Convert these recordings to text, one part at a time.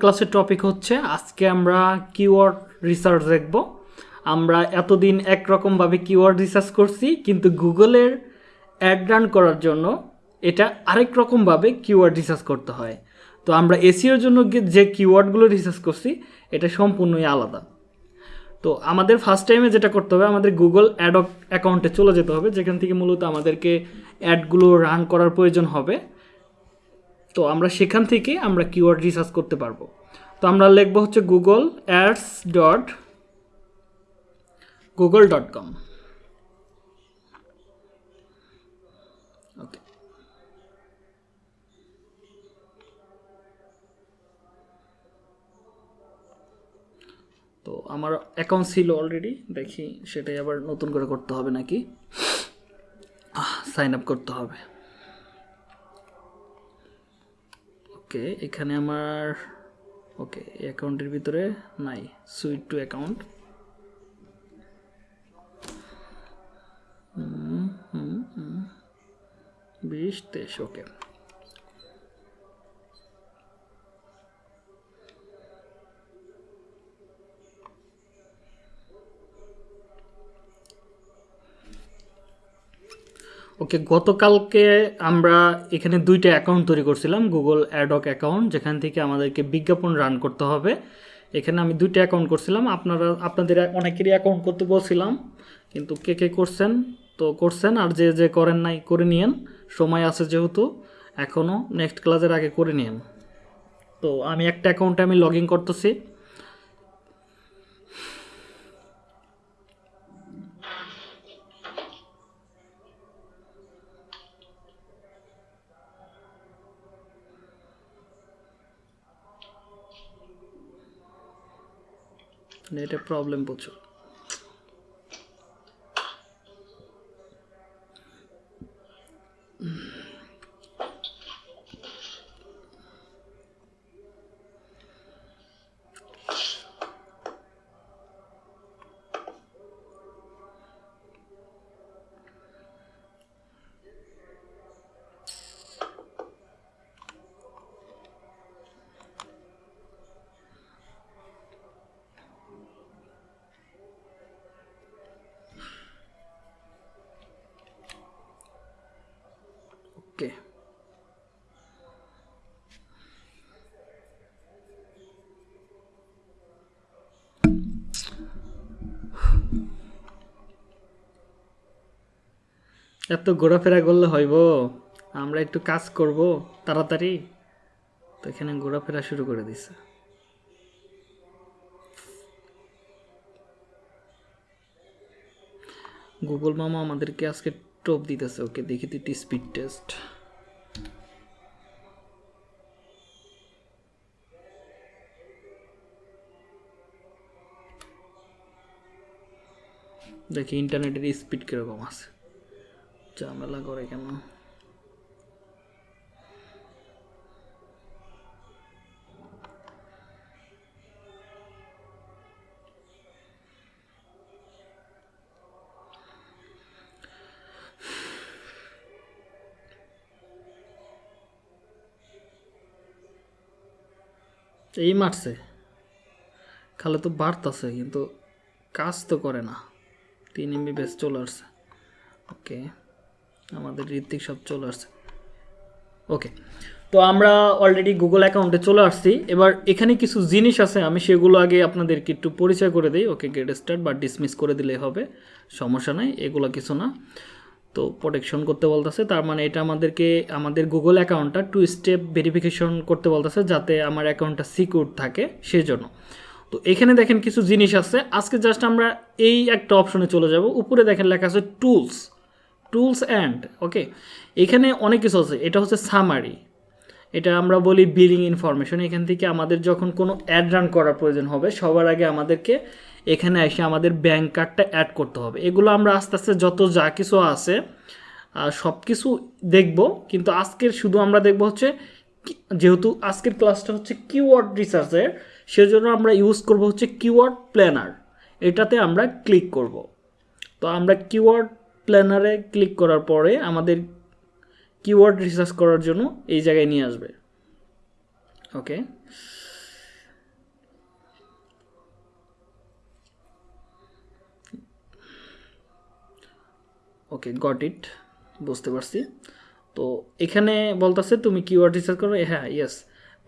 ক্লাসের টপিক হচ্ছে, আজকে আমরা কিওয়ার্ড রিসার্চ দেখব। আমরা এতদিন একরকমভাবে কিওয়ার্ড রিসার্চ করছি, কিন্তু গুগলের অ্যাড রান করার জন্য এটা আরেক রকমভাবে কিওয়ার্ড রিসার্চ করতে হয়। তো আমরা এসিওর জন্য যে কিওয়ার্ডগুলো রিসার্চ করছি, এটা সম্পূর্ণই আলাদা। তো আমাদের ফার্স্ট টাইমে যেটা করতে হবে, আমাদের গুগল অ্যাড অ্যাকাউন্টে চলে যেতে হবে, যেখান থেকে মূলত আমাদেরকে অ্যাডগুলো রান করার প্রয়োজন হবে। তো আমরা সেখান থেকে আমরা কিওয়ার্ড রিসার্চ করতে পারব। তো আমরা লিখব হচ্ছে Google ads dot Google dot com okay তো আমার অ্যাকাউন্ট ছিল অলরেডি দেখি সেটাই আবার নতুন করে করতে হবে নাকি? সাইন আপ করতে হবে। ওকে এখানে আমার ওকে অ্যাকাউন্টের ভিতরে নাই সুইট টু অ্যাকাউন্ট বিশ তেইশ ওকে। ওকে, গতকালকে আমরা এখানে দুইটা অ্যাকাউন্ট তৈরি করছিলাম, গুগল অ্যাডক অ্যাকাউন্ট, যেখান থেকে আমাদেরকে বিজ্ঞাপন রান করতে হবে। এখানে আমি দুইটা অ্যাকাউন্ট করছিলাম, আপনারা, আপনাদের অনেকেরই অ্যাকাউন্ট করতে বলছিলাম, কিন্তু কে কে করছেন? তো করছেন, আর যে যে করেন নাই, করে নিয়েন, সময় আছে যেহেতু এখনও নেক্সট ক্লাসের আগে করে নিয়েন। তো আমি একটা অ্যাকাউন্টে আমি লগ ইন করতেছি। নেটে প্রবলেম প্রচুর। এত ঘোরাফেরা করলে হইব? আমরা একটু কাজ করব, তাড়াতাড়ি? তো এখানে ঘোরাফেরা শুরু করে দিছে। গুগল মামা আমাদেরকে আজকে টোপ দিতেছে, ওকে দেখি তো স্পিড টেস্ট দেখি ইন্টারনেটের স্পিড কীরকম আছে। ঝামেলা করে কেন? এই মারছে। খালে তো বাড়তাছে, কিন্তু কাজ তো করে না। তিন এমবি বেশ চলে আসছে। ওকে আমাদের ঋত্বিক সব চলে আসছে। ওকে তো আমরা অলরেডি গুগল অ্যাকাউন্টে চলে আসছি। এবার এখানে কিছু জিনিস আছে, আমি সেগুলো আগে আপনাদেরকে একটু পরিচয় করে দিই। ওকে গেট স্টার্ট বা ডিসমিস করে দিলেই হবে, সমস্যা নাই, এগুলো কিছু না। তো প্রোটেকশন করতে বলতেছে, তার মানে এটা আমাদেরকে, আমাদের গুগল অ্যাকাউন্টটা টু স্টেপ ভেরিফিকেশন করতে বলতেছে, যাতে আমার অ্যাকাউন্টটা সিকিউর থাকে সেজন্য। তো এখানে দেখেন কিছু জিনিস আছে, আজকে জাস্ট আমরা এই একটা অপশনে চলে যাব। উপরে দেখেন লেখা আছে টুলস টুলস অ্যান্ড ওকে এখানে অনেক কিছু আছে। এটা হচ্ছে সামারি এটা আমরা বলি বিলিং ইনফরমেশন এখান থেকে আমাদের যখন কোনো অ্যাড রান করার প্রয়োজন হবে, সবার আগে আমাদেরকে এখানে এসে আমাদের ব্যাঙ্ক কার্ডটা অ্যাড করতে হবে। এগুলো আমরা আস্তে আস্তে যত যা কিছু আছে সব কিছু দেখব। কিন্তু আজকের শুধু আমরা দেখব হচ্ছে যেহেতু আজকের ক্লাসটা হচ্ছে কিওয়ার্ড রিসার্চের সেজন্য আমরা ইউজ করব হচ্ছে কিওয়ার্ড প্ল্যানার এটাতে আমরা ক্লিক করব। তো আমরা কিওয়ার্ড প্ল্যানারে ক্লিক করার পরে আমাদের কিওয়ার্ড রিসার্চ করার জন্য এই জায়গায় নিয়ে আসবে। ওকে ওকে গট ইট বুঝতে পারছি। তো এখানে বলতেছে, তুমি কিওয়ার্ড রিসার্চ করো? হ্যাঁ ইয়েস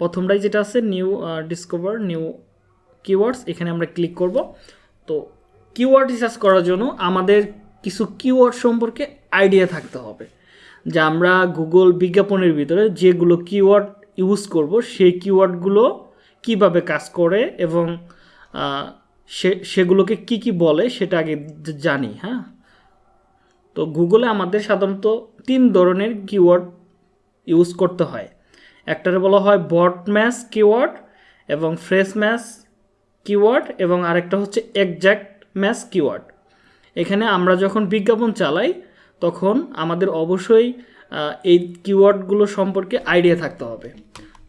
প্রথমটাই যেটা আছে নিউ ডিসকভার নিউ কিওয়ার্ডস এখানে আমরা ক্লিক করব। তো কিওয়ার্ড রিসার্চ করার জন্য আমাদের কিছু কিওয়ার্ড সম্পর্কে আইডিয়া থাকতে হবে। যে আমরা গুগল বিজ্ঞাপনের ভিতরে যেগুলো কিওয়ার্ড ইউজ করব, সেই কিওয়ার্ডগুলো কীভাবে কাজ করে এবং সে, সেগুলোকে কি কি বলে সেটা আগে জানি হ্যাঁ? তো গুগলে আমাদের সাধারণত তিন ধরনের কিওয়ার্ড ইউজ করতে হয়। একটারে বলা হয় বট ম্যাচ কিওয়ার্ড এবং ফ্রেশ ম্যাচ কিওয়ার্ড এবং আরেকটা হচ্ছে একজ্যাক্ট ম্যাচ কিওয়ার্ড এখানে আমরা যখন বিজ্ঞাপন চালাই, তখন আমাদের অবশ্যই এই কিওয়ার্ডগুলো সম্পর্কে আইডিয়া থাকতে হবে।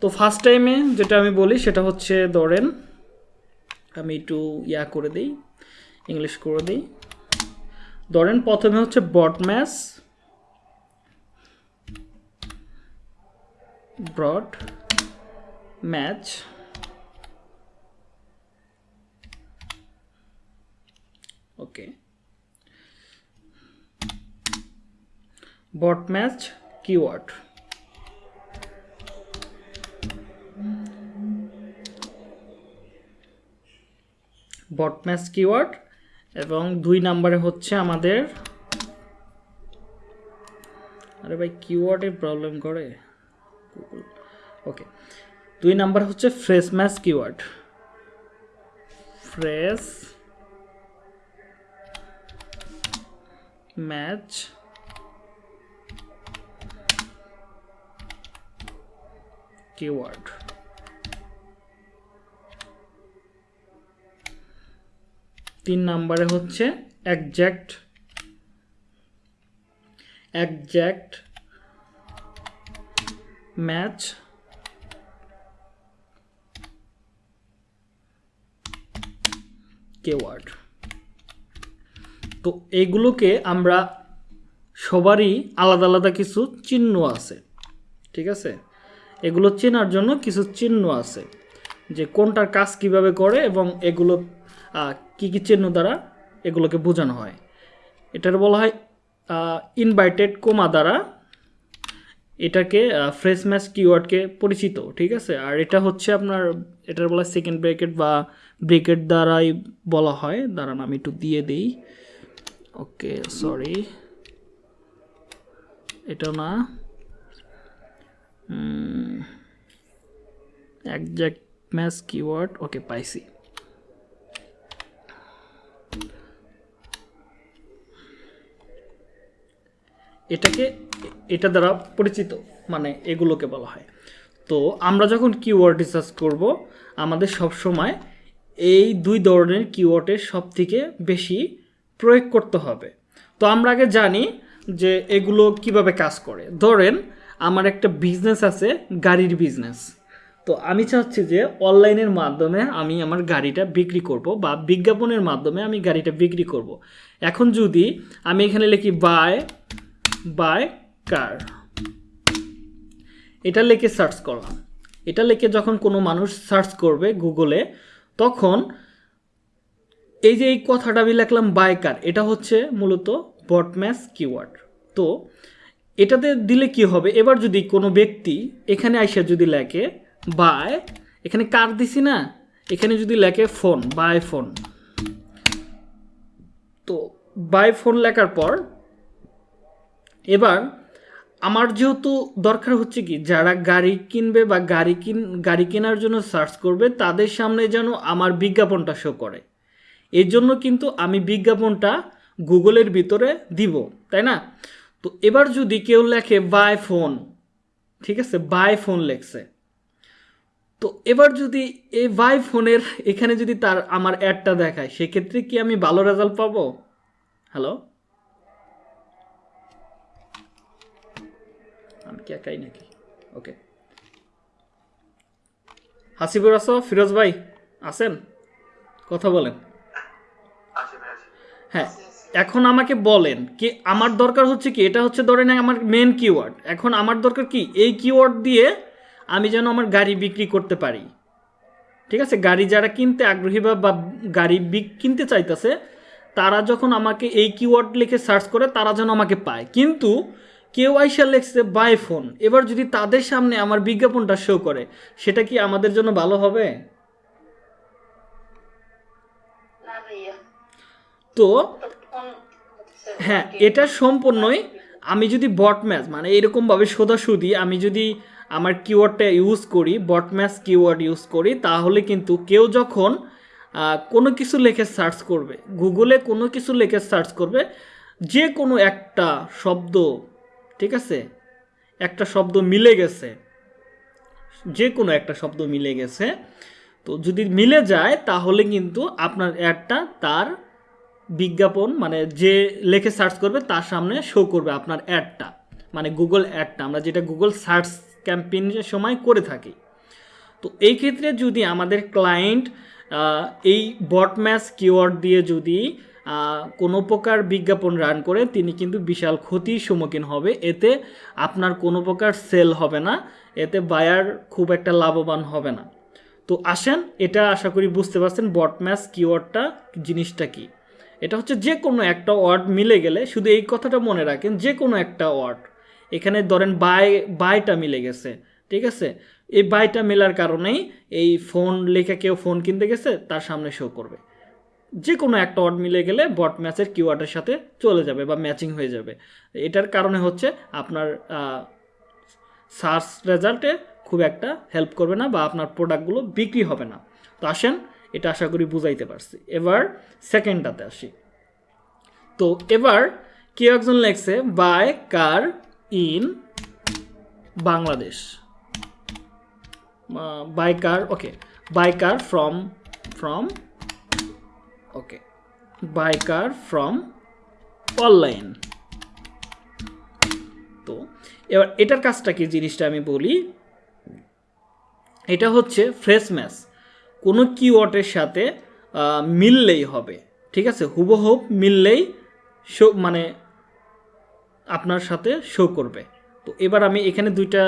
তো ফার্স্ট টাইমে যেটা আমি বলি, সেটা হচ্ছে, ধরেন, আমি একটু ইয়া করে দিই ইংলিশ করে দিই। ধরেন, প্রথমে হচ্ছে broad match broad match okay broad match keyword. Broad match keyword এবং দুই নম্বরে হচ্ছে আমাদের আরে ভাই, কিওয়ার্ডে প্রবলেম করে ওকে, দুই নাম্বার হচ্ছে phrase match keyword. Phrase match keyword তিন নাম্বারে হচ্ছে একজ্যাক্ট একজ্যাক্ট ম্যাচ কেওয়ার্ড তো এইগুলোকে আমরা সবারই আলাদা আলাদা কিছু চিহ্ন আছে, ঠিক আছে? এগুলো চেনার জন্য কিছু চিহ্ন আছে যে কোনটার কাজ কীভাবে করে এবং এগুলো কি কি চিহ্ন দ্বারা এগুলোকে বোঝানো হয়। এটার বলা হয় ইনভাইটেড কোমা দ্বারা এটাকে ফ্রেশ ম্যাচ কিওয়ার্ডকে পরিচিত, ঠিক আছে? আর এটা হচ্ছে আপনার, এটার বলা সেকেন্ড ব্রেকেট বা ব্রেকেট দ্বারাই বলা হয়। দাঁড়ান, আমি একটু দিয়ে দিই। ওকে সরি এটা না। একজ্যাক্ট ম্যাচ কিওয়ার্ড ওকে পাইছি এটাকে, এটা দ্বারা পরিচিত মানে এগুলোকে বলা হয়। তো আমরা যখন কিওয়ার্ড রিসার্চ করব, আমাদের সব সময় এই দুই ধরনের কিওয়ার্ডের সব থেকে বেশি প্রয়োগ করতে হবে। তো আমরা আগে জানি যে এগুলো কীভাবে কাজ করে। ধরেন আমার একটা বিজনেস আছে, গাড়ির বিজনেস তো আমি চাচ্ছি যে অনলাইনের মাধ্যমে আমি আমার গাড়িটা বিক্রি করব বা বিজ্ঞাপনের মাধ্যমে আমি গাড়িটা বিক্রি করব। এখন যদি আমি এখানে লিখি বাই বাই কার এটা লিখে সার্চ করলাম। এটা লিখে যখন কোনো মানুষ সার্চ করবে গুগলে, তখন এই যে এই কথাটা আমি লিখলাম বাই কার এটা হচ্ছে মূলত বটম্যাস কিওয়ার্ড তো এটাতে দিলে কি হবে? এবার যদি কোনো ব্যক্তি এখানে আইসা যদি লেখে, বাই এখানে কার দিছি না? এখানে যদি লেখে ফোন, বাই ফোন তো বাই ফোন লেখার পর এবার আমার যেহেতু দরকার হচ্ছে কি, যারা গাড়ি কিনবে বা গাড়ি কিন, গাড়ি কেনার জন্য সার্চ করবে, তাদের সামনে যেন আমার বিজ্ঞাপনটা শো করে। এর জন্য কিন্তু আমি বিজ্ঞাপনটা গুগলের ভিতরে দিব, তাই না? তো এবার যদি কেউ লেখে বাই ফোন ঠিক আছে? বাই ফোন লেখছে। তো এবার যদি এই বাই ফোনের এখানে যদি তার আমার অ্যাডটা দেখায় সেক্ষেত্রে কি আমি ভালো রেজাল্ট পাবো? হ্যালো আমি কি একাই নাকি? ওকে হাসিবুর আসো ফিরোজ ভাই আছেন? কথা বলেন। হ্যাঁ। এখন আমাকে বলেন কি আমার দরকার হচ্ছে কি? এটা হচ্ছে ধরেন আমার মেন কিওয়ার্ড এখন আমার দরকার কি? এই কিওয়ার্ড দিয়ে আমি যেন আমার গাড়ি বিক্রি করতে পারি। ঠিক আছে? গাড়ি যারা কিনতে আগ্রহী বা গাড়ি বিক কিনতে চাইতেছে তারা যখন আমাকে এই কিওয়ার্ড লিখে সার্চ করে তারা যেন আমাকে পায়। কিন্তু কেউ আইসা লেখছে বাই ফোন। এবার যদি তাদের সামনে আমার বিজ্ঞাপনটা শো করে সেটা কি আমাদের জন্য ভালো হবে? তো হ্যাঁ এটা সম্পূর্ণই আমি যদি বট ম্যাচ মানে এরকমভাবে সোজাসুদি আমি যদি আমার কিওয়ার্ডটা ইউজ করি বট ম্যাচ কিওয়ার্ড ইউজ করি তাহলে কিন্তু কেউ যখন কোনো কিছু লেখে সার্চ করবে গুগলে কোনো কিছু লেখে সার্চ করবে যে কোনো একটা শব্দ ঠিক আছে? একটা শব্দ মিলে গেছে যে কোনো একটা শব্দ মিলে গেছে তো যদি মিলে যায় তাহলে কিন্তু আপনার অ্যাডটা তার বিজ্ঞাপন মানে যে লেখে সার্চ করবে তার সামনে শো করবে আপনার অ্যাডটা মানে গুগল অ্যাডটা আমরা যেটা গুগল সার্চ ক্যাম্পেইনের সময় করে থাকি। তো এই ক্ষেত্রে যদি আমাদের ক্লায়েন্ট এই বট ম্যাচ কিওয়ার্ড দিয়ে যদি কোনো প্রকার বিজ্ঞাপন রান করে, তিনি কিন্তু বিশাল ক্ষতির সম্মুখীন হবে। এতে আপনার কোনো প্রকার সেল হবে না, এতে বায়ার খুব একটা লাভবান হবে না। তো আসেন, এটা আশা করি বুঝতে পারছেন বট ম্যাচ কিওয়ার্ডটা জিনিসটা কি। এটা হচ্ছে যে কোনো একটা ওয়ার্ড মিলে গেলে, শুধু এই কথাটা মনে রাখেন, যে কোনো একটা ওয়ার্ড। এখানে ধরেন বাই, বাইটা মিলে গেছে, ঠিক আছে? এই বাইটা মেলার কারণেই এই ফোন লেখা কেউ ফোন কিনতে গেছে, তার সামনে শো করবে। যে কোনো একটা ওয়ার্ড মিলে গেলে বট ম্যাচের কিওয়ার্ডের সাথে চলে যাবে বা ম্যাচিং হয়ে যাবে। এটার কারণে হচ্ছে আপনার সার্চ রেজাল্টে খুব একটা হেল্প করবে না বা আপনার প্রোডাক্টগুলো বিক্রি হবে না। তো আসেন এটা আশা করি বুঝাইতে পারছি। এবার সেকেন্ডটাতে আসি। তো এবার কেউ একজন লেখছে, buy car in Bangladesh? Buy car okay buy car from from okay buy car from online. তো এবার এটার কাজটা কি জিনিসটা আমি বলি? এটা হচ্ছে ফ্রেশ ম্যাচ। কোনো কিওয়ার্ডের সাথে মিললেই হবে। ঠিক আছে? হুবহুব মিললেই শো মানে আপনার সাথে শো করবে। তো এবার আমি এখানে দুইটা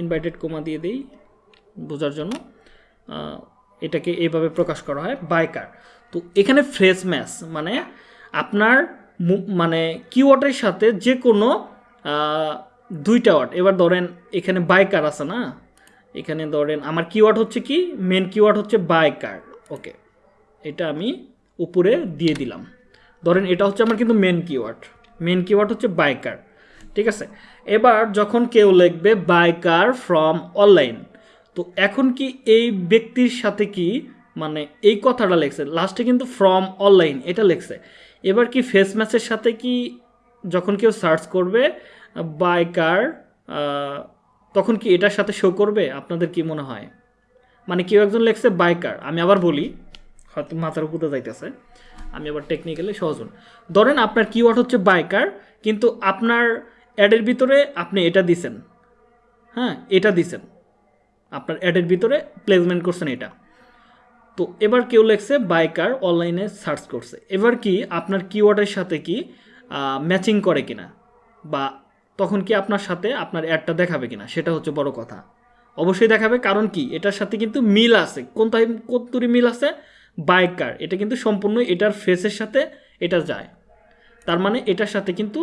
ইনভাইটেড কমা দিয়ে দিই বোঝার জন্য। এটাকে এইভাবে প্রকাশ করা হয় বাইকার তো এখানে ফ্রেশ ম্যাচ মানে আপনার মানে কিওয়ার্ডের সাথে যে কোনো দুইটা ওয়ার্ড এবার ধরেন এখানে বাইকার আছে না? এখানে ধরেন আমার কিওয়ার্ড হচ্ছে কি? মেন কিওয়ার্ড হচ্ছে বাইকার ওকে এটা আমি উপরে দিয়ে দিলাম। ধরেন এটা হচ্ছে আমার কিন্তু মেন কিওয়ার্ড মেন কিওয়ার্ড হচ্ছে বাইকার ঠিক আছে? এবার যখন কেউ লিখবে বাই কার ফ্রম অনলাইন তো এখন কি এই ব্যক্তির সাথে কি মানে এই কথাটা লেখছে? লাস্টে কিন্তু ফ্রম অনলাইন এটা লেখছে। এবার কি ফেস ম্যাচের সাথে কি যখন কেউ সার্চ করবে বাইকার তখন কি এটার সাথে শো করবে? আপনাদের কি মনে হয়? মানে কেউ একজন লেখছে বাইকার আমি আবার বলি, হয়তো মাথার উপরে যাইতেছে, আমি আবার টেকনিক্যালি সহজ হন। ধরেন আপনার কিওয়ার্ড হচ্ছে বাইকার কিন্তু আপনার অ্যাডের ভিতরে আপনি এটা দিছেন। হ্যাঁ এটা দিছেন। আপনার অ্যাডের ভিতরে প্লেসমেন্ট করছেন এটা। তো এবার কেউ লেখছে বাইকার অনলাইনে সার্চ করছে। এবার কি আপনার কিওয়ার্ডের সাথে কি ম্যাচিং করে কিনা? বা তখন কি আপনার সাথে আপনার অ্যাডটা দেখাবে কিনা? সেটা হচ্ছে বড় কথা। অবশ্যই দেখাবে, কারণ কি? এটার সাথে কিন্তু মিল আছে। কোন টাইম কতটুরি মিল আছে? বাইকার এটা কিন্তু সম্পূর্ণ এটার ফেসের সাথে এটা যায়। তার মানে এটার সাথে কিন্তু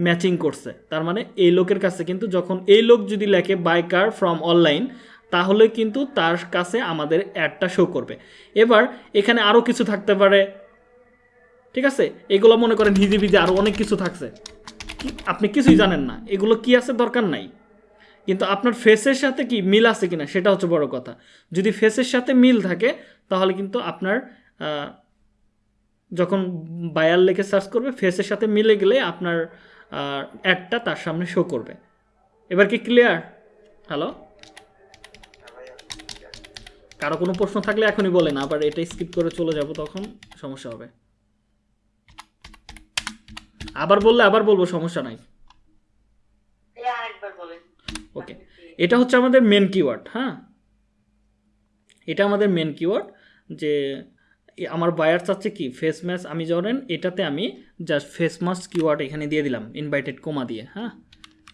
ম্যাচিং করছে। তার মানে এই লোকের কাছে কিন্তু যখন এই লোক যদি লেখে বাইকার ফ্রম অনলাইন তাহলে কিন্তু তার কাছে আমাদের অ্যাডটা শো করবে। এবার এখানে আরও কিছু থাকতে পারে। ঠিক আছে? এগুলো মনে করেন হিজি ভিজে আরও অনেক কিছু থাকছে। আপনি কিছুই জানেন না। এগুলো কি আছে দরকার নাই। কিন্তু আপনার ফেসের সাথে কি মিল আছে কিনা, সেটা হচ্ছে বড় কথা। যদি ফেসের সাথে মিল থাকে, তাহলে কিন্তু আপনার যখন বায়ার লেখে সার্চ করবে ফেসের সাথে মিলে গেলে আপনার অ্যাডটা তার সামনে শো করবে। এবার কি ক্লিয়ার হ্যালো কারও কোনো প্রশ্ন থাকলে এখনই বলেন, আবার এটা স্কিপ করে চলে যাব তখন সমস্যা হবে। আবার বললে আবার বলব সমস্যা নাই। ওকে এটা হচ্ছে আমাদের মেন কিওয়ার্ড হ্যাঁ? এটা আমাদের মেন কিওয়ার্ড যে আমার বায়ার চাচ্ছে কি? ফেস ম্যাচ আমি ধরেন এটাতে আমি জাস্ট ফেস মাস্ক কিওয়ার্ড এখানে দিয়ে দিলাম ইনভাইটেড কোমা দিয়ে হ্যাঁ?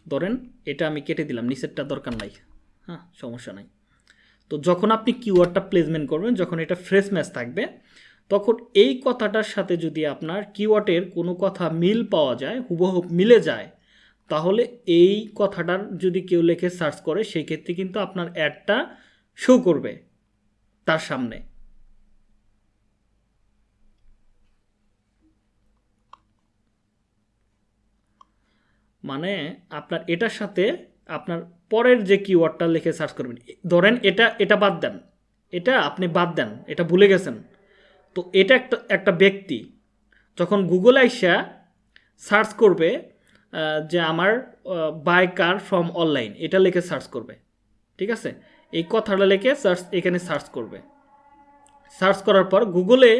ধরেন এটা আমি কেটে দিলাম নিচেরটা দরকার নাই হ্যাঁ? সমস্যা নাই। তো যখন আপনি কিওয়ার্ডটা প্লেসমেন্ট করবেন যখন এটা ফ্রেশ ম্যাচ থাকবে তখন এই কথাটার সাথে যদি আপনার কিওয়ার্ডের কোনো কথা মিল পাওয়া যায়, হুবহু মিলে যায়, তাহলে এই কথাটার যদি কেউ লেখে সার্চ করে সেই ক্ষেত্রে কিন্তু আপনার অ্যাডটা শো করবে তার সামনে। মানে আপনার এটার সাথে আপনার পরের যে কিওয়ার্ডটা লিখে সার্চ করবেন, ধরেন এটা এটা বাদ দেন, এটা আপনি বাদ দেন, এটা ভুলে গেছেন তো এটা একটা একটা ব্যক্তি। যখন গুগল আইসা সার্চ করবে যে আমার বাই কার ফ্রম অনলাইন এটা লিখে সার্চ করবে। ঠিক আছে? এই কথাটা লিখে সার্চ এখানে সার্চ করবে। সার্চ করার পর গুগলে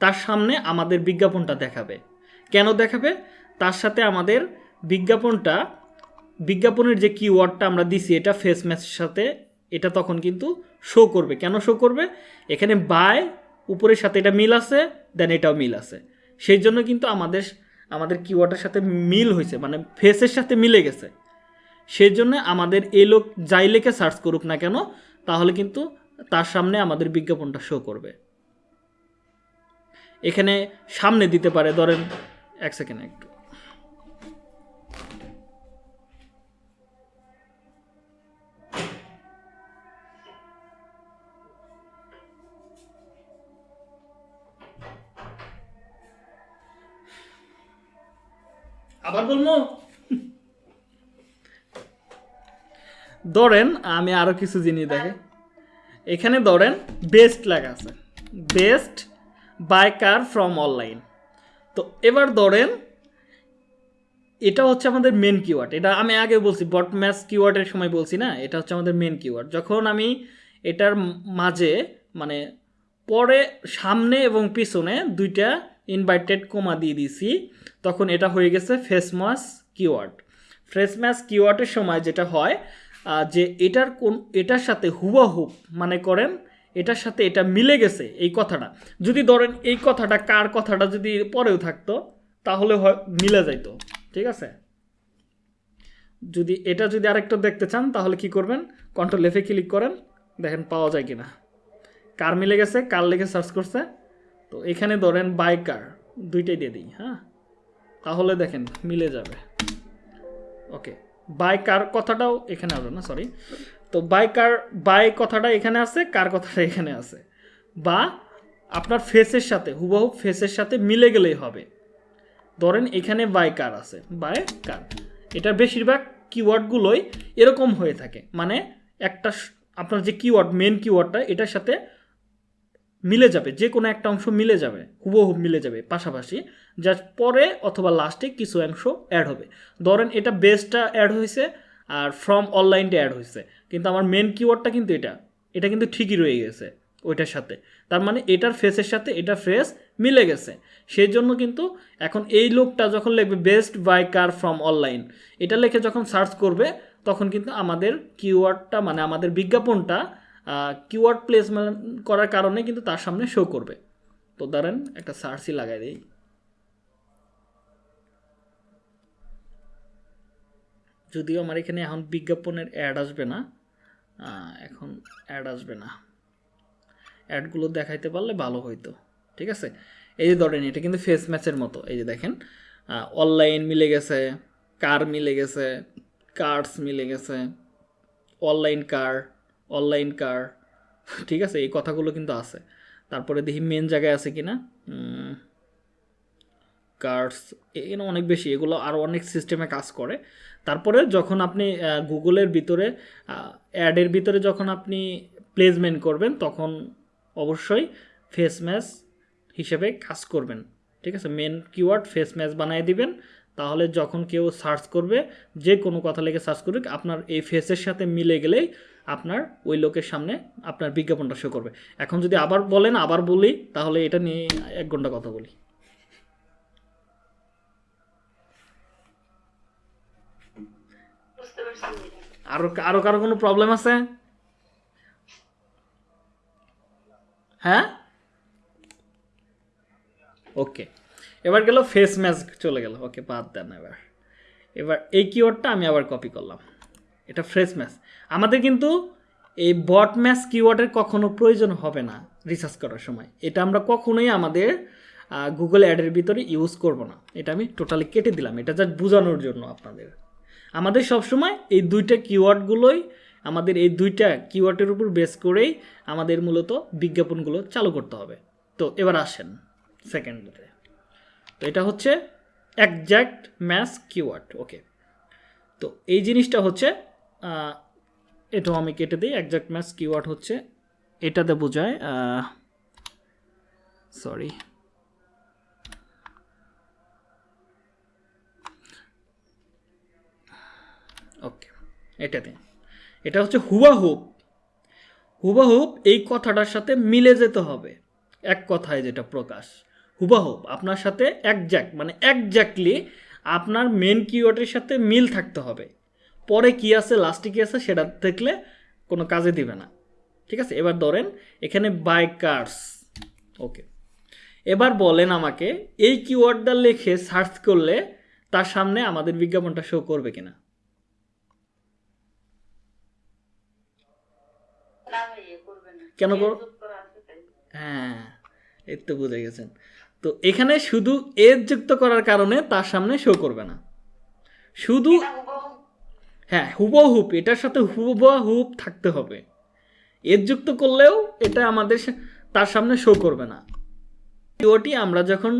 তার সামনে আমাদের বিজ্ঞাপনটা দেখাবে। কেন দেখাবে? তার সাথে আমাদের বিজ্ঞাপনটা, বিজ্ঞাপনের যে কিওয়ার্ডটা আমরা দিছি, এটা ফেস ম্যাচের সাথে, এটা তখন কিন্তু শো করবে। কেন শো করবে? এখানে বাই উপরের সাথে এটা মিল আছে দেন এটাও মিল আছে। সেই জন্য কিন্তু আমাদের আমাদের কিওয়ার্ডের সাথে মিল হয়েছে মানে ফেসের সাথে মিলে গেছে। সেই জন্য আমাদের এই লোক যাই লেখে সার্চ করুক না কেন, তাহলে কিন্তু তার সামনে আমাদের বিজ্ঞাপনটা শো করবে। এখানে সামনে দিতে পারে, ধরেন, এক সেকেন্ড একটু। বলব? ধরেন আমি আরও কিছু জিনিস দেখে। এখানে ধরেন বেস্ট লেখা আছে। Best buy car from online তো এবার ধরেন এটা হচ্ছে আমাদের মেন কিওয়ার্ড এটা আমি আগে বলছি বট ম্যাচ কিওয়ার্ডের সময় বলছি না? এটা হচ্ছে আমাদের মেন কিওয়ার্ড যখন আমি এটার মাঝে মানে পরে সামনে এবং পিছনে দুইটা ইনভাইটেড কোমা দিয়ে দিছি তখন এটা হয়ে গেছে ফেসমাস কিওয়ার্ড ফেসমাস কিওয়ার্ডের সময় যেটা হয় যে এটার কোন, এটার সাথে হুবাহুব মানে করেন, এটার সাথে এটা মিলে গেছে এই কথাটা। যদি ধরেন এই কথাটা কার কথাটা যদি পরেও থাকতো, তাহলে হয়, মিলে যাইতো, ঠিক আছে? যদি এটা যদি আরেকটা দেখতে চান, তাহলে কি করবেন? কন্ট্রোল এফে ক্লিক করেন, দেখেন পাওয়া যায় কিনা। কার মিলে গেছে, কার লেগে সার্চ করছে? তো এখানে ধরেন বাই কার দুইটাই দিয়ে দিই হ্যাঁ? তাহলে দেখেন, মিলে যাবে। ওকে বাই কার কথাটাও এখানে আসবে না সরি তো বাই কার বাই কথাটা এখানে আছে, কার কথাটা এখানে আছে? বা আপনার ফেসের সাথে, হুবহু ফেসের সাথে মিলে গেলেই হবে। ধরেন এখানে বাই কার আছে বাই কার। এটার বেশিরভাগ কিওয়ার্ডগুলোই এরকম হয়ে থাকে। মানে একটা আপনার যে কিওয়ার্ড মেন কিওয়ার্ডটা এটার সাথে মিলে যাবে, যে কোনো একটা অংশ মিলে যাবে, হুবহু মিলে যাবে পাশাপাশি। যা পরে অথবা লাস্টে কিছু অংশ অ্যাড হবে। ধরেন এটা বেসটা অ্যাড হয়েছে আর ফ্রম অনলাইনটা অ্যাড হয়েছে। কিন্তু আমার মেন কিওয়ার্ডটা কিন্তু এটা। এটা কিন্তু ঠিকই রয়ে গেছে ওইটার সাথে। তার মানে এটার ফেসের সাথে এটা ফ্রেস মিলে গেছে। সেই জন্য কিন্তু এখন এই লোকটা যখন লিখবে best buy car from online এটা লিখে যখন সার্চ করবে, তখন কিন্তু আমাদের কিওয়ার্ডটা মানে আমাদের বিজ্ঞাপনটা কিওয়ার্ড প্লেসমেন্ট করার কারণে কিন্তু তার সামনে শো করবে। তো ধরেন একটা সার্চই লাগাই দিই। যদিও আমার এখানে এখন বিজ্ঞাপনের অ্যাড আসবে না এখন অ্যাড আসবে না। অ্যাডগুলো দেখাইতে পারলে ভালো হইতো, ঠিক আছে? এই যে ধরেন, এটা কিন্তু ফেস ম্যাচের মতো, এই যে দেখেন অনলাইন মিলে গেছে কার মিলে গেছে কার্ডস মিলে গেছে অনলাইন কার অনলাইন কার ঠিক আছে? এই কথাগুলো কিন্তু আছে। তারপরে দেখি মেন জায়গায় আছে কি না কার্ডস এখানে অনেক বেশি। এগুলো আরও অনেক সিস্টেমে কাজ করে। তারপরে যখন আপনি গুগলের ভিতরে অ্যাডের ভিতরে যখন আপনি প্লেসমেন্ট করবেন, তখন অবশ্যই ফেস ম্যাচ হিসেবে কাজ করবেন। ঠিক আছে? মেন কিওয়ার্ড ফেস ম্যাচ বানিয়ে দিবেন। তাহলে যখন কেউ সার্চ করবে, যে কোনো কথা লেগে সার্চ করবে আপনার এই ফেসের সাথে মিলে গেলেই আপনার ওই লোকের সামনে আপনার বিজ্ঞাপনটা শো করবে। এখন যদি আবার বলেন আবার বলি তাহলে এটা নিয়ে এক ঘণ্টা কথা বলি। আরও আরও কারও কোনো প্রবলেম আছে? হ্যাঁ? ওকে এবার গেল ফেস ম্যাচ চলে গেল। ওকে বাদ দেন এবার। এবার এই কিওয়ার্ডটা আমি আবার কপি করলাম। এটা ফ্রেশ ম্যাচ। আমাদের কিন্তু এই বট ম্যাচ কিওয়ার্ডের কখনো প্রয়োজন হবে না রিসার্চ করার সময়। এটা আমরা কখনোই আমাদের গুগল অ্যাডের ভিতরে ইউজ করব না। এটা আমি টোটালি কেটে দিলাম। এটা জাস্ট বোঝানোর জন্য আপনাদের। আমাদের সবসময় এই দুইটা কিওয়ার্ডগুলোই, আমাদের এই দুইটা কিওয়ার্ডের উপর বেস করেই আমাদের মূলত বিজ্ঞাপনগুলো চালু করতে হবে। তো এবার আসেন সেকেন্ডে তো এটা হচ্ছে একজ্যাক্ট ম্যাচ কিওয়ার্ড ওকে তো এই জিনিসটা হচ্ছে এটাও আমি কেটে দিই একজ্যাক্ট ম্যাচ কিওয়ার্ড হচ্ছে, এটাতে বোঝায় সরি ওকে এটাতে এটা হচ্ছে হুবাহুব হুবাহুব এই কথাটার সাথে মিলে যেতে হবে, এক কথায় যেটা প্রকাশ। হুবাহুব আপনার সাথে একজ্যাক্ট মানে একজ্যাক্টলি আপনার মেন কিওয়ার্ডের সাথে মিল থাকতে হবে। পরে কি আছে লাস্টে কি আছে, সেটা দেখলে কোনো কাজে দিবে না। ঠিক আছে? এবার ধরেন, এখানে বাই কার্স ওকে এবার বলেন আমাকে, এই কিওয়ার্ডটা লিখে সার্চ করলে তার সামনে আমাদের বিজ্ঞাপনটা শো করবে কিনা? কেন। হ্যাঁ এই তো বুঝে গেছেন। তো এখানে শুধু এজ যুক্ত করার কারণে তার সামনে শো করবে না। শুধু হ্যাঁ হুবহুব এটার সাথে হুবহুব থাকতে হবে। এর যুক্ত করলেও এটা আমাদের তার সামনে শো করবে না। কিওয়ার্ডটি আমরা যখন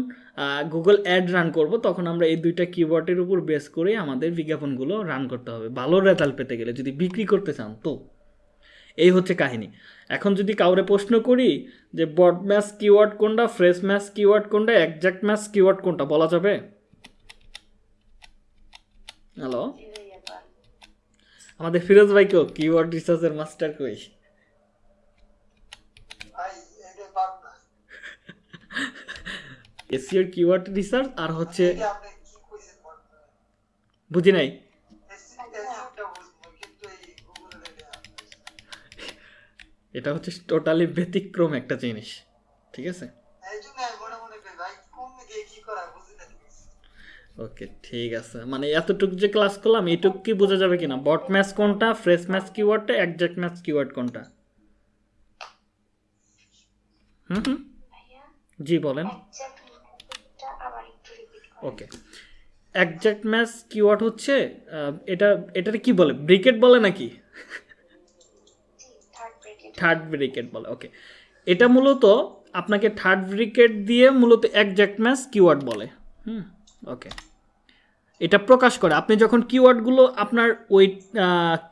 গুগল অ্যাড রান করব, তখন আমরা এই দুইটা কিওয়ার্ডের উপর বেস করে আমাদের বিজ্ঞাপনগুলো রান করতে হবে। ভালো রেজাল্ট পেতে গেলে, যদি বিক্রি করতে চান তো। এই হচ্ছে কাহিনী। এখন যদি কাউরে প্রশ্ন করি যে বড ম্যাচ কিওয়ার্ড কোনটা ফ্রেশ ম্যাচ কিওয়ার্ড কোনটা একজ্যাক্ট ম্যাচ কিওয়ার্ড কোনটা, বলা যাবে? হ্যালো। আমাদের ফিরোজ ভাইকেও কিওয়ার্ড রিসার্চের মাস্টার কই এসিওর কিওয়ার্ড রিসার্চ আর হচ্ছে তো? বুঝি নাই? এটা হচ্ছে টোটালি ব্যতিক্রম একটা জিনিস ঠিক আছে এই জন্য আমি মনে মনে করি ভাই কোন দিকে কি করা বুঝি না কিছু। ওকে ঠিক আছে। মানে এতটুকু যে ক্লাস করলাম এইটুক কি বোঝা যাবে কিনা? বট ম্যাচ কোনটা ফ্রেশ ম্যাচ কিওয়ার্ডটা একজ্যাক্ট ম্যাচ কিওয়ার্ড কোনটা? হুম হুম। জি বলেন। ওকে। একজ্যাক্ট ম্যাচ কিওয়ার্ড হচ্ছে এটা এটাকে কি বলে? ব্রিকেট বলে নাকি? থার্ড ব্রেকেট থার্ড ব্রিকেট বলে ওকে। এটা মূলত আপনাকে থার্ড ব্রিকেট দিয়ে মূলত একজ্যাক্ট ম্যাচ কিওয়ার্ড বলে। হুম ওকে। এটা প্রকাশ করে। আপনি যখন কিওয়ার্ডগুলো আপনার ওই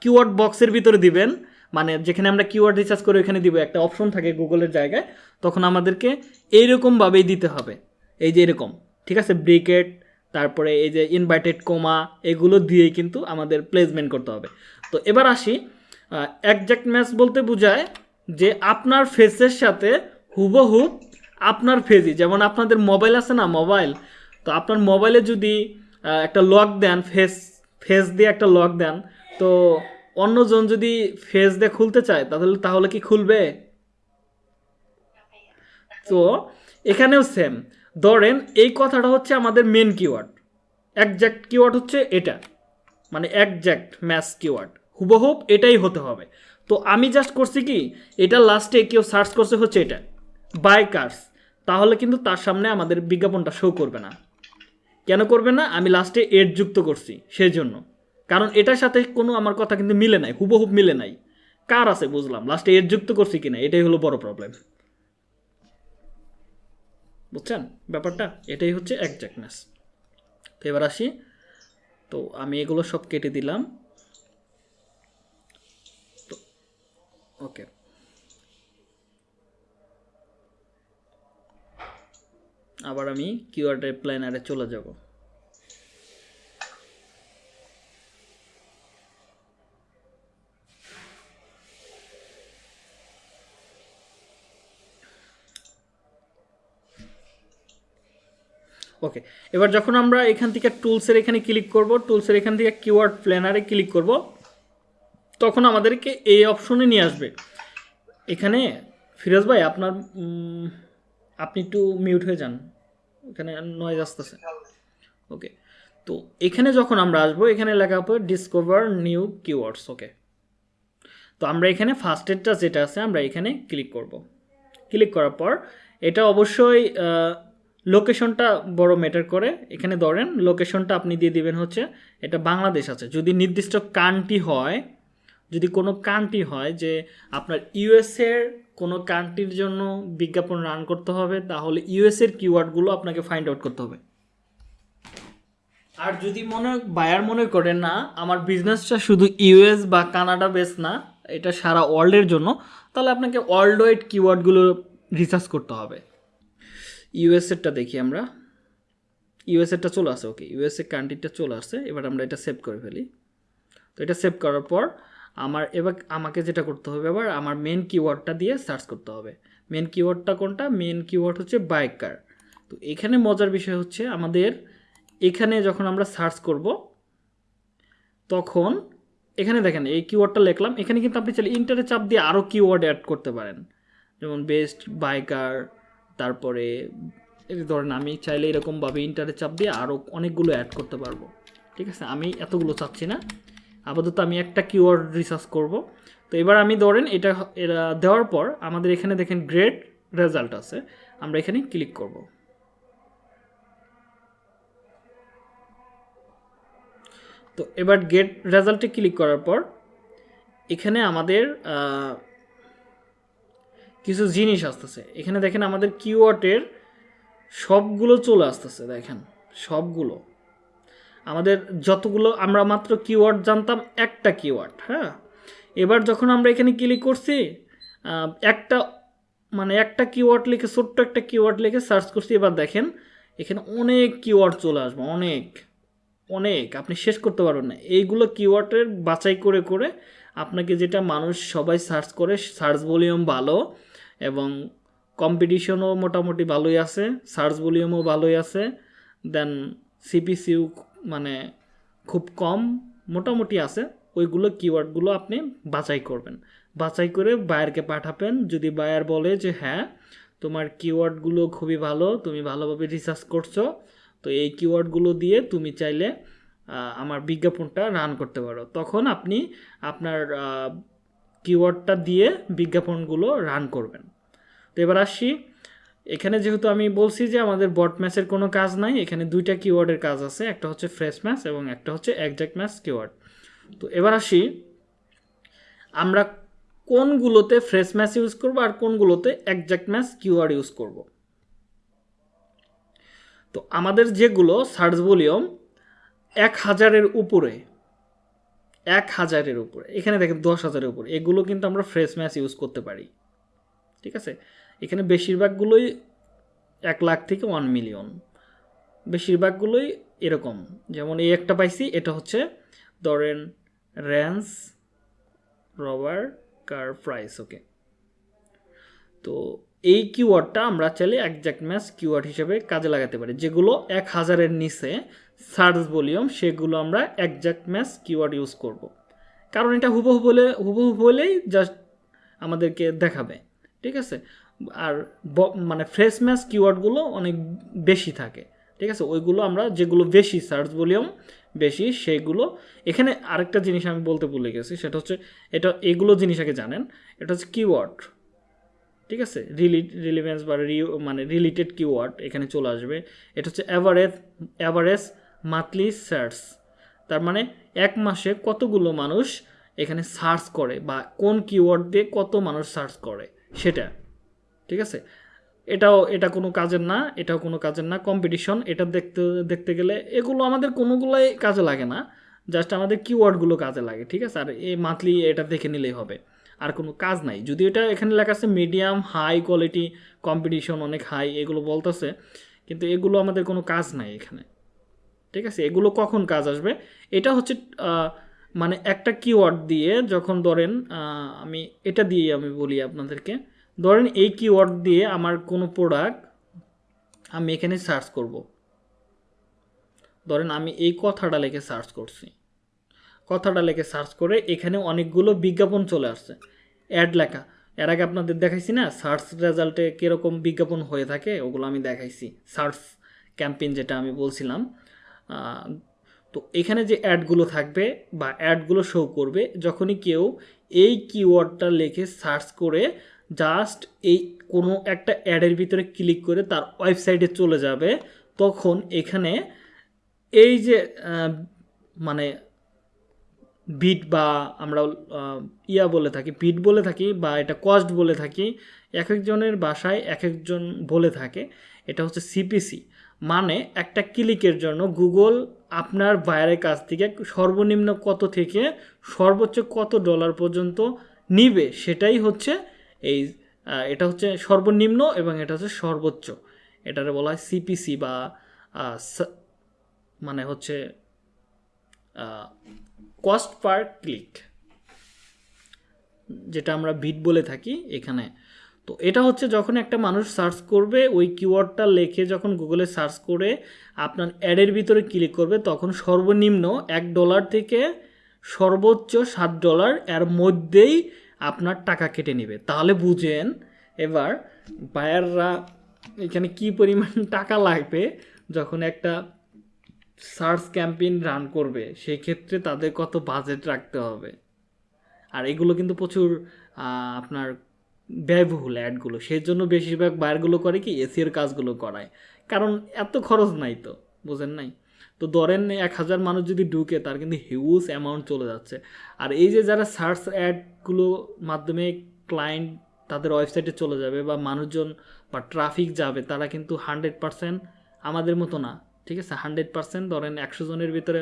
কিওয়ার্ড বক্সের ভিতরে দিবেন মানে যেখানে আমরা কিওয়ার্ড রিসার্চ করে ওখানে দিব, একটা অপশন থাকে গুগলের জায়গায়, তখন আমাদেরকে এইরকমভাবেই দিতে হবে। এই যে এরকম, ঠিক আছে? ব্রিকেট, তারপরে এই যে ইনভাইটেড কোমা এগুলো দিয়েই কিন্তু আমাদের প্লেসমেন্ট করতে হবে। তো এবার আসি একজ্যাক্ট ম্যাচ বলতে বোঝায় যে আপনার ফেসের সাথে হুবহুব আপনার ফেজই যেমন আপনাদের মোবাইল আছে না মোবাইল তো আপনার মোবাইলে যদি একটা লক দেন ফেস ফেস দিয়ে একটা লক দেন, তো অন্যজন যদি ফেস দিয়ে খুলতে চায়, তাহলে তাহলে কি খুলবে? তো এখানেও সেম ধরেন, এই কথাটা হচ্ছে আমাদের মেন কিওয়ার্ড একজ্যাক্ট কিওয়ার্ড হচ্ছে এটা। মানে একজ্যাক্ট ম্যাচ কিওয়ার্ড হুবহুব এটাই হতে হবে। তো আমি জাস্ট করছি কি, এটা লাস্টে কেউ সার্চ করছে হচ্ছে এটা। বাই কার্স তাহলে কিন্তু তার সামনে আমাদের বিজ্ঞাপনটা শো করবে না। কেন করবে না? আমি লাস্টে এড যুক্ত করছি সেই জন্য কারণ এটার সাথে কোনো আমার কথা কিন্তু মিলে নাই হুবহুব মিলে নাই। কার আছে বুঝলাম লাস্টে এড যুক্ত করছি কিনা, এটাই হলো বড় প্রবলেম বুঝছেন ব্যাপারটা? এটাই হচ্ছে একজ্যাক্টনেস তো এবার আসি। তো আমি এগুলো সব কেটে দিলাম। তো ওকে আবার আমি কিওয়ার্ডের প্ল্যানারে চলে যাব। ওকে এবার যখন আমরা এখান থেকে টুলসের এখানে ক্লিক করব টুলসের এখান থেকে কিওয়ার্ড প্ল্যানারে ক্লিক করব, তখন আমাদেরকে এই অপশনে নিয়ে আসবে। এখানে ফিরোজ ভাই, আপনার আপনি একটু মিউট হয়ে যান। এখানে নয়েজ আসতেছে। ওকে তো এখানে যখন আমরা আসব, এখানে লেখা হবে ডিসকভার নিউ কিওয়ার্ডস ওকে তো আমরা এখানে ফার্স্ট এডটা যেটা আছে, আমরা এখানে ক্লিক করব। ক্লিক করার পর এটা অবশ্যই লোকেশনটা বড় ম্যাটার করে। এখানে ধরেন লোকেশনটা আপনি দিয়ে দিবেন হচ্ছে, এটা বাংলাদেশ আছে। যদি নির্দিষ্ট কান্ট্রি হয়, যদি কোনো কান্ট্রি হয় যে আপনার ইউএসের কোনো কান্ট্রির জন্য বিজ্ঞাপন রান করতে হবে, তাহলে ইউএসের কিওয়ার্ডগুলো আপনাকে ফাইন্ড আউট করতে হবে। আর যদি মনে বায়ার মনে করে, না, আমার বিজনেসটা শুধু ইউএস বা কানাডা বেস না, এটা সারা ওয়ার্ল্ডের জন্য, তাহলে আপনাকে ওয়ার্ল্ড ওয়াইড কিওয়ার্ডগুলো রিসার্চ করতে হবে। ইউএসএরটা দেখি আমরা। ইউএসএরটা চলে আসে ওকে ইউএসএ কান্ট্রিটা চলে আসছে এবার আমরা এটা সেভ করে ফেলি। তো এটা সেভ করার পর আমার, এবার আমাকে যেটা করতে হবে, এবার আমার মেন কিওয়ার্ডটা দিয়ে সার্চ করতে হবে। মেন কিওয়ার্ডটা কোনটা? মেন কিওয়ার্ড হচ্ছে বাইকার তো এখানে মজার বিষয় হচ্ছে আমাদের এখানে যখন আমরা সার্চ করব, তখন এখানে দেখেন, এই কিওয়ার্ডটা লিখলাম। এখানে কিন্তু আপনি চাইলে ইন্টারে চাপ দিয়ে আরও কিওয়ার্ড অ্যাড করতে পারেন। যেমন বেস্ট বাইকার তারপরে ধরেন আমি চাইলে এরকমভাবে ইন্টারে চাপ দিয়ে আরও অনেকগুলো অ্যাড করতে পারব। ঠিক আছে? আমি এতগুলো চাচ্ছি না। আপাতত আমি একটা কিওয়ার্ড রিসার্চ করব। তো এবার আমি ধরেন এটা দেওয়ার পর আমাদের এখানে দেখেন গ্রেট রেজাল্ট আছে। আমরা এখানে ক্লিক করব। তো এবার গেট রেজাল্টে ক্লিক করার পর এখানে আমাদের কিছু জিনিস আসতেছে। এখানে দেখেন আমাদের কিওয়ার্ডের সবগুলো চলে আসতেছে, দেখেন, সবগুলো। আমাদের যতগুলো, আমরা মাত্র কিওয়ার্ড জানতাম একটা কিওয়ার্ড হ্যাঁ? এবার যখন আমরা এখানে ক্লিক করছি একটা মানে একটা কিওয়ার্ড লিখে, ছোট্ট একটা কিওয়ার্ড লিখে সার্চ করছি, এবার দেখেন এখানে অনেক কিওয়ার্ড চলে আসবে, অনেক অনেক, আপনি শেষ করতে পারবেন না। এইগুলো কিওয়ার্ডের বাছাই করে করে আপনাকে যেটা মানুষ সবাই সার্চ করে সার্চ ভলিউম ভালো এবং কম্পিটিশনও মোটামুটি ভালোই আছে সার্চ ভলিউমও ভালোই আছে দেন সিপিসিউ মানে খুব কম মোটামুটি আছে, ওইগুলো কিওয়ার্ডগুলো আপনি বাছাই করবেন। বাছাই করে বায়ারকে পাঠাবেন, যদি বায়ার বলে যে হ্যাঁ তোমার কিওয়ার্ডগুলো খুবই ভালো, তুমি ভালোভাবে রিসার্চ করছ, তো এই কিওয়ার্ডগুলো দিয়ে তুমি চাইলে আমার বিজ্ঞাপনটা রান করতে পারো। তখন আপনি আপনার কিওয়ার্ডটা দিয়ে বিজ্ঞাপনগুলো রান করবেন। তো এবার আসি এখানে যেহেতু আমি বলছি যে আমাদের বট ম্যাচের কোনো কাজ নাই, এখানে দুইটা কিওয়ার্ডের কাজ আছে, একটা হচ্ছে ফ্রেশ ম্যাচ এবং একটা হচ্ছে একজ্যাক্ট ম্যাচ কিওয়ার্ড তো এবার আসি, আমরা কোনগুলোতে ফ্রেশ ম্যাচ ইউজ করব আর কোনগুলোতে একজ্যাক্ট ম্যাচ কিওয়ার্ড ইউজ করব। তো আমাদের যেগুলো সার্চ ভলিউম এক হাজারের উপরে, এক হাজারের উপরে, এখানে দেখেন দশ হাজারের উপরে, এগুলো কিন্তু আমরা ফ্রেশ ম্যাচ ইউজ করতে পারি, ঠিক আছে? এখানে বেশিরভাগগুলোই এক লাখ থেকে ওয়ান মিলিয়ন বেশিরভাগগুলোই এরকম। যেমন এই একটা পাইছি, এটা হচ্ছে ধরেন র্যান্স রবার কার প্রাইস ওকে তো এই কিওয়ার্ডটা আমরা চাইলে একজ্যাক্ট ম্যাচ কিওয়ার্ড হিসেবে কাজে লাগাতে পারি। যেগুলো এক হাজারের নিচে সার্চ ভলিউম সেগুলো আমরা একজ্যাক্ট ম্যাচ কিওয়ার্ড ইউজ করব। কারণ এটা হুবহু বলে, হুবহু বলেই জাস্ট আমাদেরকে দেখাবে, ঠিক আছে? আর মানে ফ্রেশ ম্যাচ কিওয়ার্ডগুলো অনেক বেশি থাকে। ঠিক আছে? ওইগুলো আমরা যেগুলো বেশি সার্চ ভলিউম বেশি সেইগুলো এখানে আরেকটা জিনিস আমি বলতে ভুলে গেছি, সেটা হচ্ছে এটা, এগুলো জিনিস আগে জানেন, এটা হচ্ছে কিওয়ার্ড ঠিক আছে? রিলি রিলিভেন্স বা রিউ মানে রিলেটেড কিওয়ার্ড এখানে চলে আসবে। এটা হচ্ছে অ্যাভারেজ অ্যাভারেজ মান্থলি সার্চ তার মানে এক মাসে কতগুলো মানুষ এখানে সার্চ করে বা কোন কিওয়ার্ড দিয়ে কত মানুষ সার্চ করে? সেটা। ঠিক আছে? এটাও, এটা কোনো কাজের না, এটাও কোনো কাজের না কম্পিটিশন এটা দেখতে দেখতে গেলে এগুলো আমাদের কোনোগুলোই কাজে লাগে না জাস্ট আমাদের কিওয়ার্ডগুলো কাজে লাগে, ঠিক আছে? আর এই মান্থলি এটা দেখে নিলেই হবে, আর কোনো কাজ নাই। যদি এটা এখানে লেখা আছে মিডিয়াম হাই কোয়ালিটি কম্পিটিশন অনেক হাই এগুলো বলতেছে, কিন্তু এগুলো আমাদের কোনো কাজ নাই এখানে, ঠিক আছে? এগুলো কখন কাজ আসবে? এটা হচ্ছে মানে একটা কিওয়ার্ড দিয়ে যখন ধরেন আমি এটা দিয়ে আমি বলি আপনাদেরকে ধরেন এই কিওয়ার্ড দিয়ে আমার কোনো প্রোডাক্ট আমি এখানে সার্চ করব। ধরেন আমি এই কথাটা লিখে সার্চ করছি। কথাটা লিখে সার্চ করে এখানে অনেকগুলো বিজ্ঞাপন চলে আসছে। অ্যাড লেখা। এর আগে আপনাদের দেখাইছি না সার্চ রেজাল্টে কীরকম বিজ্ঞাপন হয়ে থাকে, ওগুলো আমি দেখাইছি। সার্চ ক্যাম্পেইন যেটা আমি বলছিলাম তো এখানে যে অ্যাডগুলো থাকবে বা অ্যাডগুলো শো করবে, যখনই কেউ এই কিওয়ার্ডটা লিখে সার্চ করে জাস্ট এই কোনো একটা অ্যাডের ভিতরে ক্লিক করে তার ওয়েবসাইটে চলে যাবে। তখন এখানে এই যে মানে বিট বা আমরা ইয়া বলে থাকি বিট বলে থাকি বা এটা কস্ট বলে থাকি, এক একজনের বাসায় এক একজন বলে থাকে, এটা হচ্ছে সিপিসি মানে একটা ক্লিকের জন্য গুগল আপনার বাইরের কাছ থেকে সর্বনিম্ন কত থেকে সর্বোচ্চ কত ডলার পর্যন্ত নিবে, সেটাই হচ্ছে এই এটা হচ্ছে সর্বনিম্ন এবং এটা হচ্ছে সর্বোচ্চ। এটারে বলা হয় সিপিসি বা মানে হচ্ছে কস্ট পার ক্লিক যেটা আমরা বিট বলে থাকি এখানে। তো এটা হচ্ছে যখন একটা মানুষ সার্চ করবে, ওই কিওয়ার্ডটা লেখে যখন গুগলে সার্চ করে, আপনার অ্যাডের ভিতরে ক্লিক করবে, তখন সর্বনিম্ন এক ডলার থেকে সর্বোচ্চ সাত ডলার এর মধ্যেই আপনার টাকা কেটে নেবে। তাহলে বুঝেন এবার বায়াররা এখানে কি পরিমাণ টাকা লাগবে যখন একটা সার্চ ক্যাম্পেইন রান করবে সেই ক্ষেত্রে তাদের কত বাজেট রাখতে হবে। আর এগুলো কিন্তু প্রচুর আপনার ব্যয়বহুল অ্যাডগুলো। সেই জন্য বেশিরভাগ বায়ারগুলো করে কি, এসির কাজগুলো করায়। কারণ এত খরচ নাই তো, বুঝেন নাই? তো ধরেন এক হাজার মানুষ যদি ঢুকে, তার কিন্তু হিউজ অ্যামাউন্ট চলে যাচ্ছে। আর এই যে যারা সার্চ অ্যাডগুলো মাধ্যমে ক্লায়েন্ট তাদের ওয়েবসাইটে চলে যাবে বা মানুষজন বা ট্রাফিক যাবে, তারা কিন্তু হান্ড্রেড পারসেন্ট আমাদের মতো না, ঠিক আছে? হান্ড্রেড পারসেন্ট ধরেন একশো জনের ভিতরে,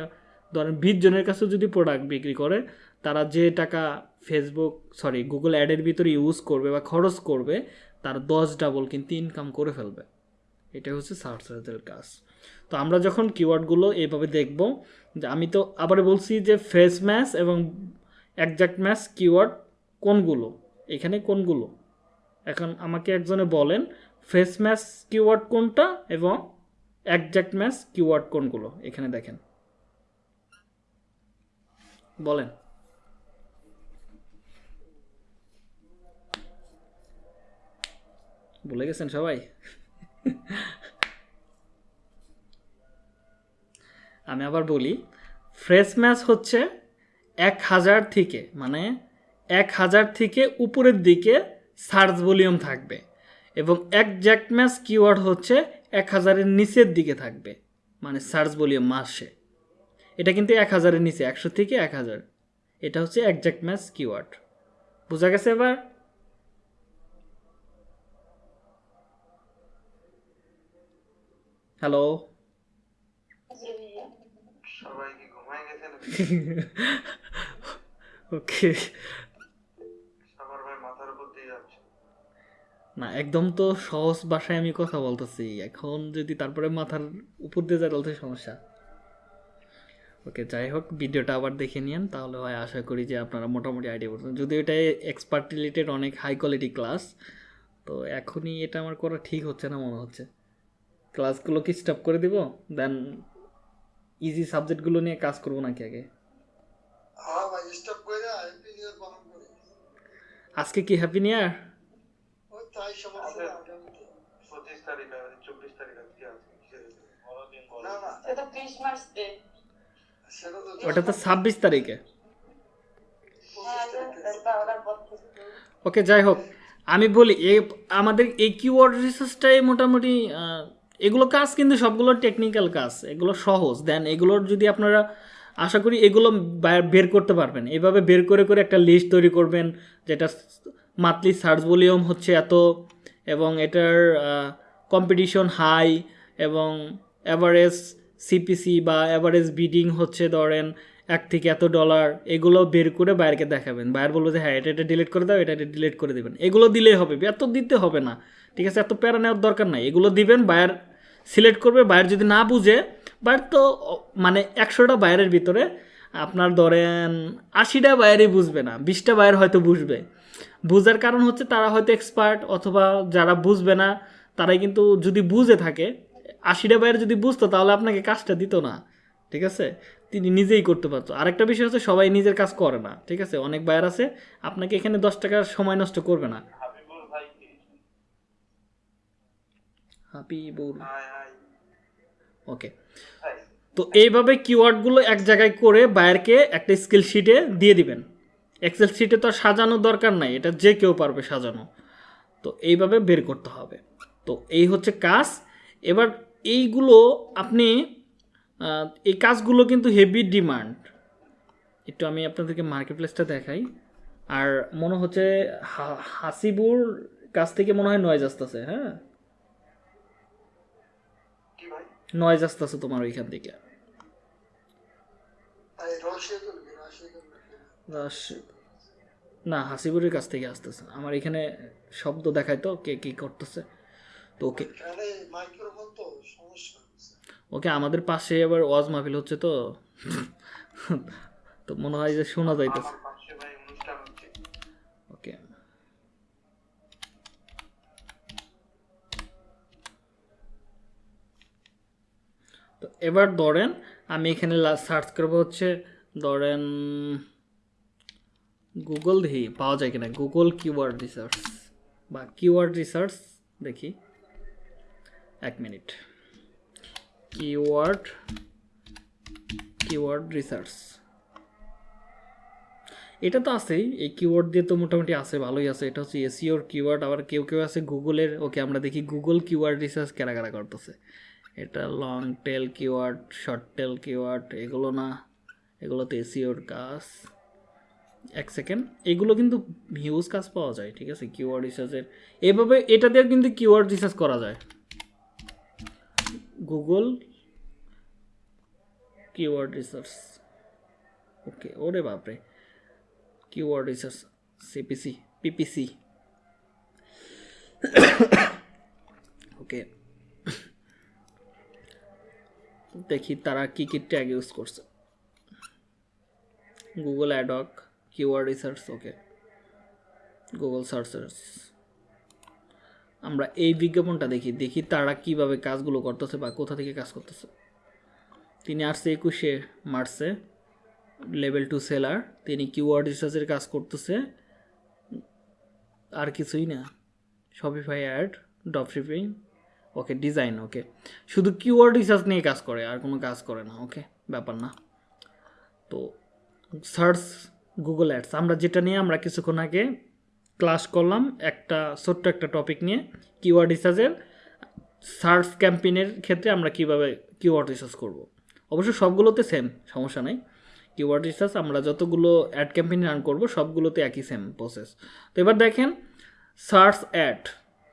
ধরেন বিশ জনের কাছেও যদি প্রোডাক্ট বিক্রি করে, তারা যে টাকা ফেসবুক সরি গুগল অ্যাডের ভিতরে ইউজ করবে বা খরচ করবে, তার দশ ডাবল কিন্তু ইনকাম করে ফেলবে। এটা হচ্ছে সার্চের কাজ। তো আমরা যখন কিওয়ার্ডগুলো এইভাবে দেখব, যে আমি তো আবার বলছি যে ফেস ম্যাচ এবং একজ্যাক্ট ম্যাচ কিওয়ার্ড কোনগুলো? এখানে কোনগুলো? এখন আমাকে একজনে বলেন ফেস ম্যাচ কিওয়ার্ড কোনটা এবং একজ্যাক্ট ম্যাচ কিওয়ার্ড কোনগুলো? এখানে দেখেন। বলেন। বলে গেছেন সবাই? আমি আবার বলি ফ্রেশ ম্যাচ হচ্ছে এক হাজার থেকে মানে এক হাজার থেকে উপরের দিকে সার্চ ভলিউম থাকবে এবং একজ্যাক্ট ম্যাচ কিওয়ার্ড হচ্ছে এক হাজারের নিচের দিকে থাকবে মানে সার্চ ভলিউম মাসে। এটা কিন্তু এক হাজারের নিচে, একশো থেকে এক হাজার। এটা হচ্ছে একজ্যাক্ট ম্যাচ কিওয়ার্ড বোঝা গেছে এবার? হ্যালো সবাই কি ঘুমায় গেছে নাকি? ওকে না একদম তো সহজ ভাষায় আমি কথা বলতেছি। এখন যদি তারপরে মাথার উপর দিয়ে যায় তাহলে সমস্যা। ওকে যাই হোক ভিডিওটা আবার দেখে নিন তাহলে হয় আশা করি যে আপনারা মোটামুটি আইডিয়া করছেন যদিও এটা এক্সপার্ট রিলেটেড অনেক হাই কোয়ালিটি ক্লাস তো এখনই এটা আমার করা ঠিক হচ্ছে না মনে হচ্ছে। ক্লাসগুলো কি স্টপ করে দিব দেন ইজি সাবজেক্টগুলো নিয়ে কাজ করব নাকি আগে? হ্যাঁ ভাই স্টপ করে হ্যাপি নিউ ইয়ার পালন আজকে কি হ্যাপি নিউ ইয়ার ওই তাই সমস্যা আগামীতে পঁচিশ তারিখ আছে চব্বিশ তারিখ আছে কি আছে না না। এটা ক্রিসমাস ডে সেটা তো ওটা তো ছাব্বিশ তারিখে। হ্যাঁ ওকে যাই হোক। আমি বলি এ আমাদের এই কিওয়ার্ড রিসার্চটাই মোটামুটি এগুলো কাজ কিন্তু সবগুলো টেকনিক্যাল কাজ, এগুলো সহজ। দেন এগুলোর যদি আপনারা আশা করি এগুলো বের করতে পারবেন। এভাবে বের করে করে একটা লিস্ট তৈরি করবেন, যেটা মান্থলি সার্চ ভলিউম হচ্ছে এত, এবং এটার কম্পিটিশন হাই এবং অ্যাভারেজ সিপিসি বা অ্যাভারেজ বিডিং হচ্ছে ধরেন এক থেকে এত ডলার এগুলো বের করে বাইরকে দেখাবেন। বাইর বলব যে হ্যাঁ এটা এটা ডিলিট করে দাও, এটা এটা ডিলিট করে দেবেন। এগুলো দিলেই হবে, এত দিতে হবে না। ঠিক আছে, এত প্যারা নেওয়ার দরকার নাই। এগুলো দিবেন, বায়ার সিলেক্ট করবে বায়ার যদি না বুঝে বায়ার তো মানে একশোটা বায়ারের ভিতরে আপনার ধরেন আশিটা বায়ারই বুঝবে না, বিশটা বায়ার হয়তো বুঝবে। বুঝার কারণ হচ্ছে তারা হয়তো এক্সপার্ট অথবা যারা বুঝবে না, তারাই কিন্তু যদি বুঝে থাকে, আশিটা বায়ার যদি বুঝতো তাহলে আপনাকে কাজটা দিত না, ঠিক আছে? তিনি নিজেই করতে পারতো। আরেকটা বিষয় হচ্ছে সবাই নিজের কাজ করে না, ঠিক আছে? অনেক বায়ার আছে, আপনাকে এখানে দশ টাকার সময় নষ্ট করবে না হাবিবুল ভাই কি হাই ওকে তো এইভাবে কিওয়ার্ডগুলো এক জায়গায় করে বায়ারকে একটা স্কিল শিটে দিয়ে দিবেন। এক্সেল শিটে তো আর সাজানোর দরকার নাই এটা যে কেউ পারবে সাজানো। তো এইভাবে বের করতে হবে। তো এই হচ্ছে কাজ। এবার এইগুলো আপনি এই কাজগুলো কিন্তু হেভি ডিমান্ড একটু আমি আপনাদেরকে মার্কেট প্লেসটা দেখাই। আর মনে হচ্ছে হাসিবুর কাছ থেকে মনে হয় নয়েজ আসতেছে হ্যাঁ কি ভাই নয়েজ আসতেছে তোমার ওইখান থেকে। না হাসিবুরের কাছ থেকে আসতেছে। আমার এখানে শব্দ দেখায় তো কে কি করতেছে। তো ওকে ওকে আমাদের পাশে আবার ওয়াজ মাহফিল হচ্ছে তো। তো মনে হয় যে শোনা যাইতেছে আমার পাশে ভাই অনুষ্ঠান হচ্ছে ওকে তো এবার ধরেন আমি এখানে সার্চ করব হচ্ছে, ধরেন গুগল দেখি, পাওয়া যায় কিনা? গুগল কিওয়ার্ড রিসার্চ বা কিওয়ার্ড রিসার্চ দেখি। এক মিনিট। কিওয়ার্ড কিওয়ার্ড রিসার্চ এটা তো আছেই, এই কিওয়ার্ড দিয়ে তো মোটামুটি আছে, ভালোই আছে। এটা হচ্ছে এসিওর কিওয়ার্ড আবার কেউ কেউ আছে গুগলের ওকে, আমরা দেখি গুগল কিওয়ার্ড রিসার্চ কেরা কেরা করতেছে। এটা long tail keyword short tail keyword এগুলো না এগুলো তো এসিওর কাজ। এক সেকেন্ড এগুলো কিন্তু হিউজ কাজ পাওয়া যায়, ঠিক আছে? কিওয়ার্ড রিসার্চের এভাবে এটা দিয়ে কিন্তু কিওয়ার্ড রিসার্চ করা যায়। গুগল কিওয়ার্ড রিসার্চ ওকে ওরে বাপরে। Keyword research CPC PPC okay দেখি তারা কি কি ট্যাগ ইউজ করছে। Google ads keyword research okay Google searchers আমরা এই বিজ্ঞাপনটা দেখি দেখি তারা কীভাবে কাজগুলো করতেছে বা কোথা থেকে কাজ করতেছে। তিনি আসছে একুশে মার্চে লেভেল টু সেলার তিনি কিওয়ার্ড রিসার্চের কাজ করতেছে। আর কিছুই না। Shopify ad drop shipping okay design okay শুধু কিওয়ার্ড রিসার্চ নিয়ে কাজ করে, আর কোনো কাজ করে না ওকে ব্যাপার না। তো সার্চ গুগল অ্যাডস আমরা যেটা নিয়ে আমরা কিছুক্ষণ আগে ক্লাস করলাম, একটা, ছোট্ট একটা টপিক নিয়ে কিওয়ার্ড রিসার্চের সার্চ ক্যাম্পেইনের ক্ষেত্রে আমরা কীভাবে কিওয়ার্ড রিসার্চ করব? অবশ্য সবগুলোতে সেম সমস্যা নাই। কিওয়ার্ড রিসার্চ আমরা যতগুলো অ্যাড ক্যাম্পেইন রান করব, সবগুলোতে একই সেম প্রসেস তো এবার দেখেন সার্চ অ্যাড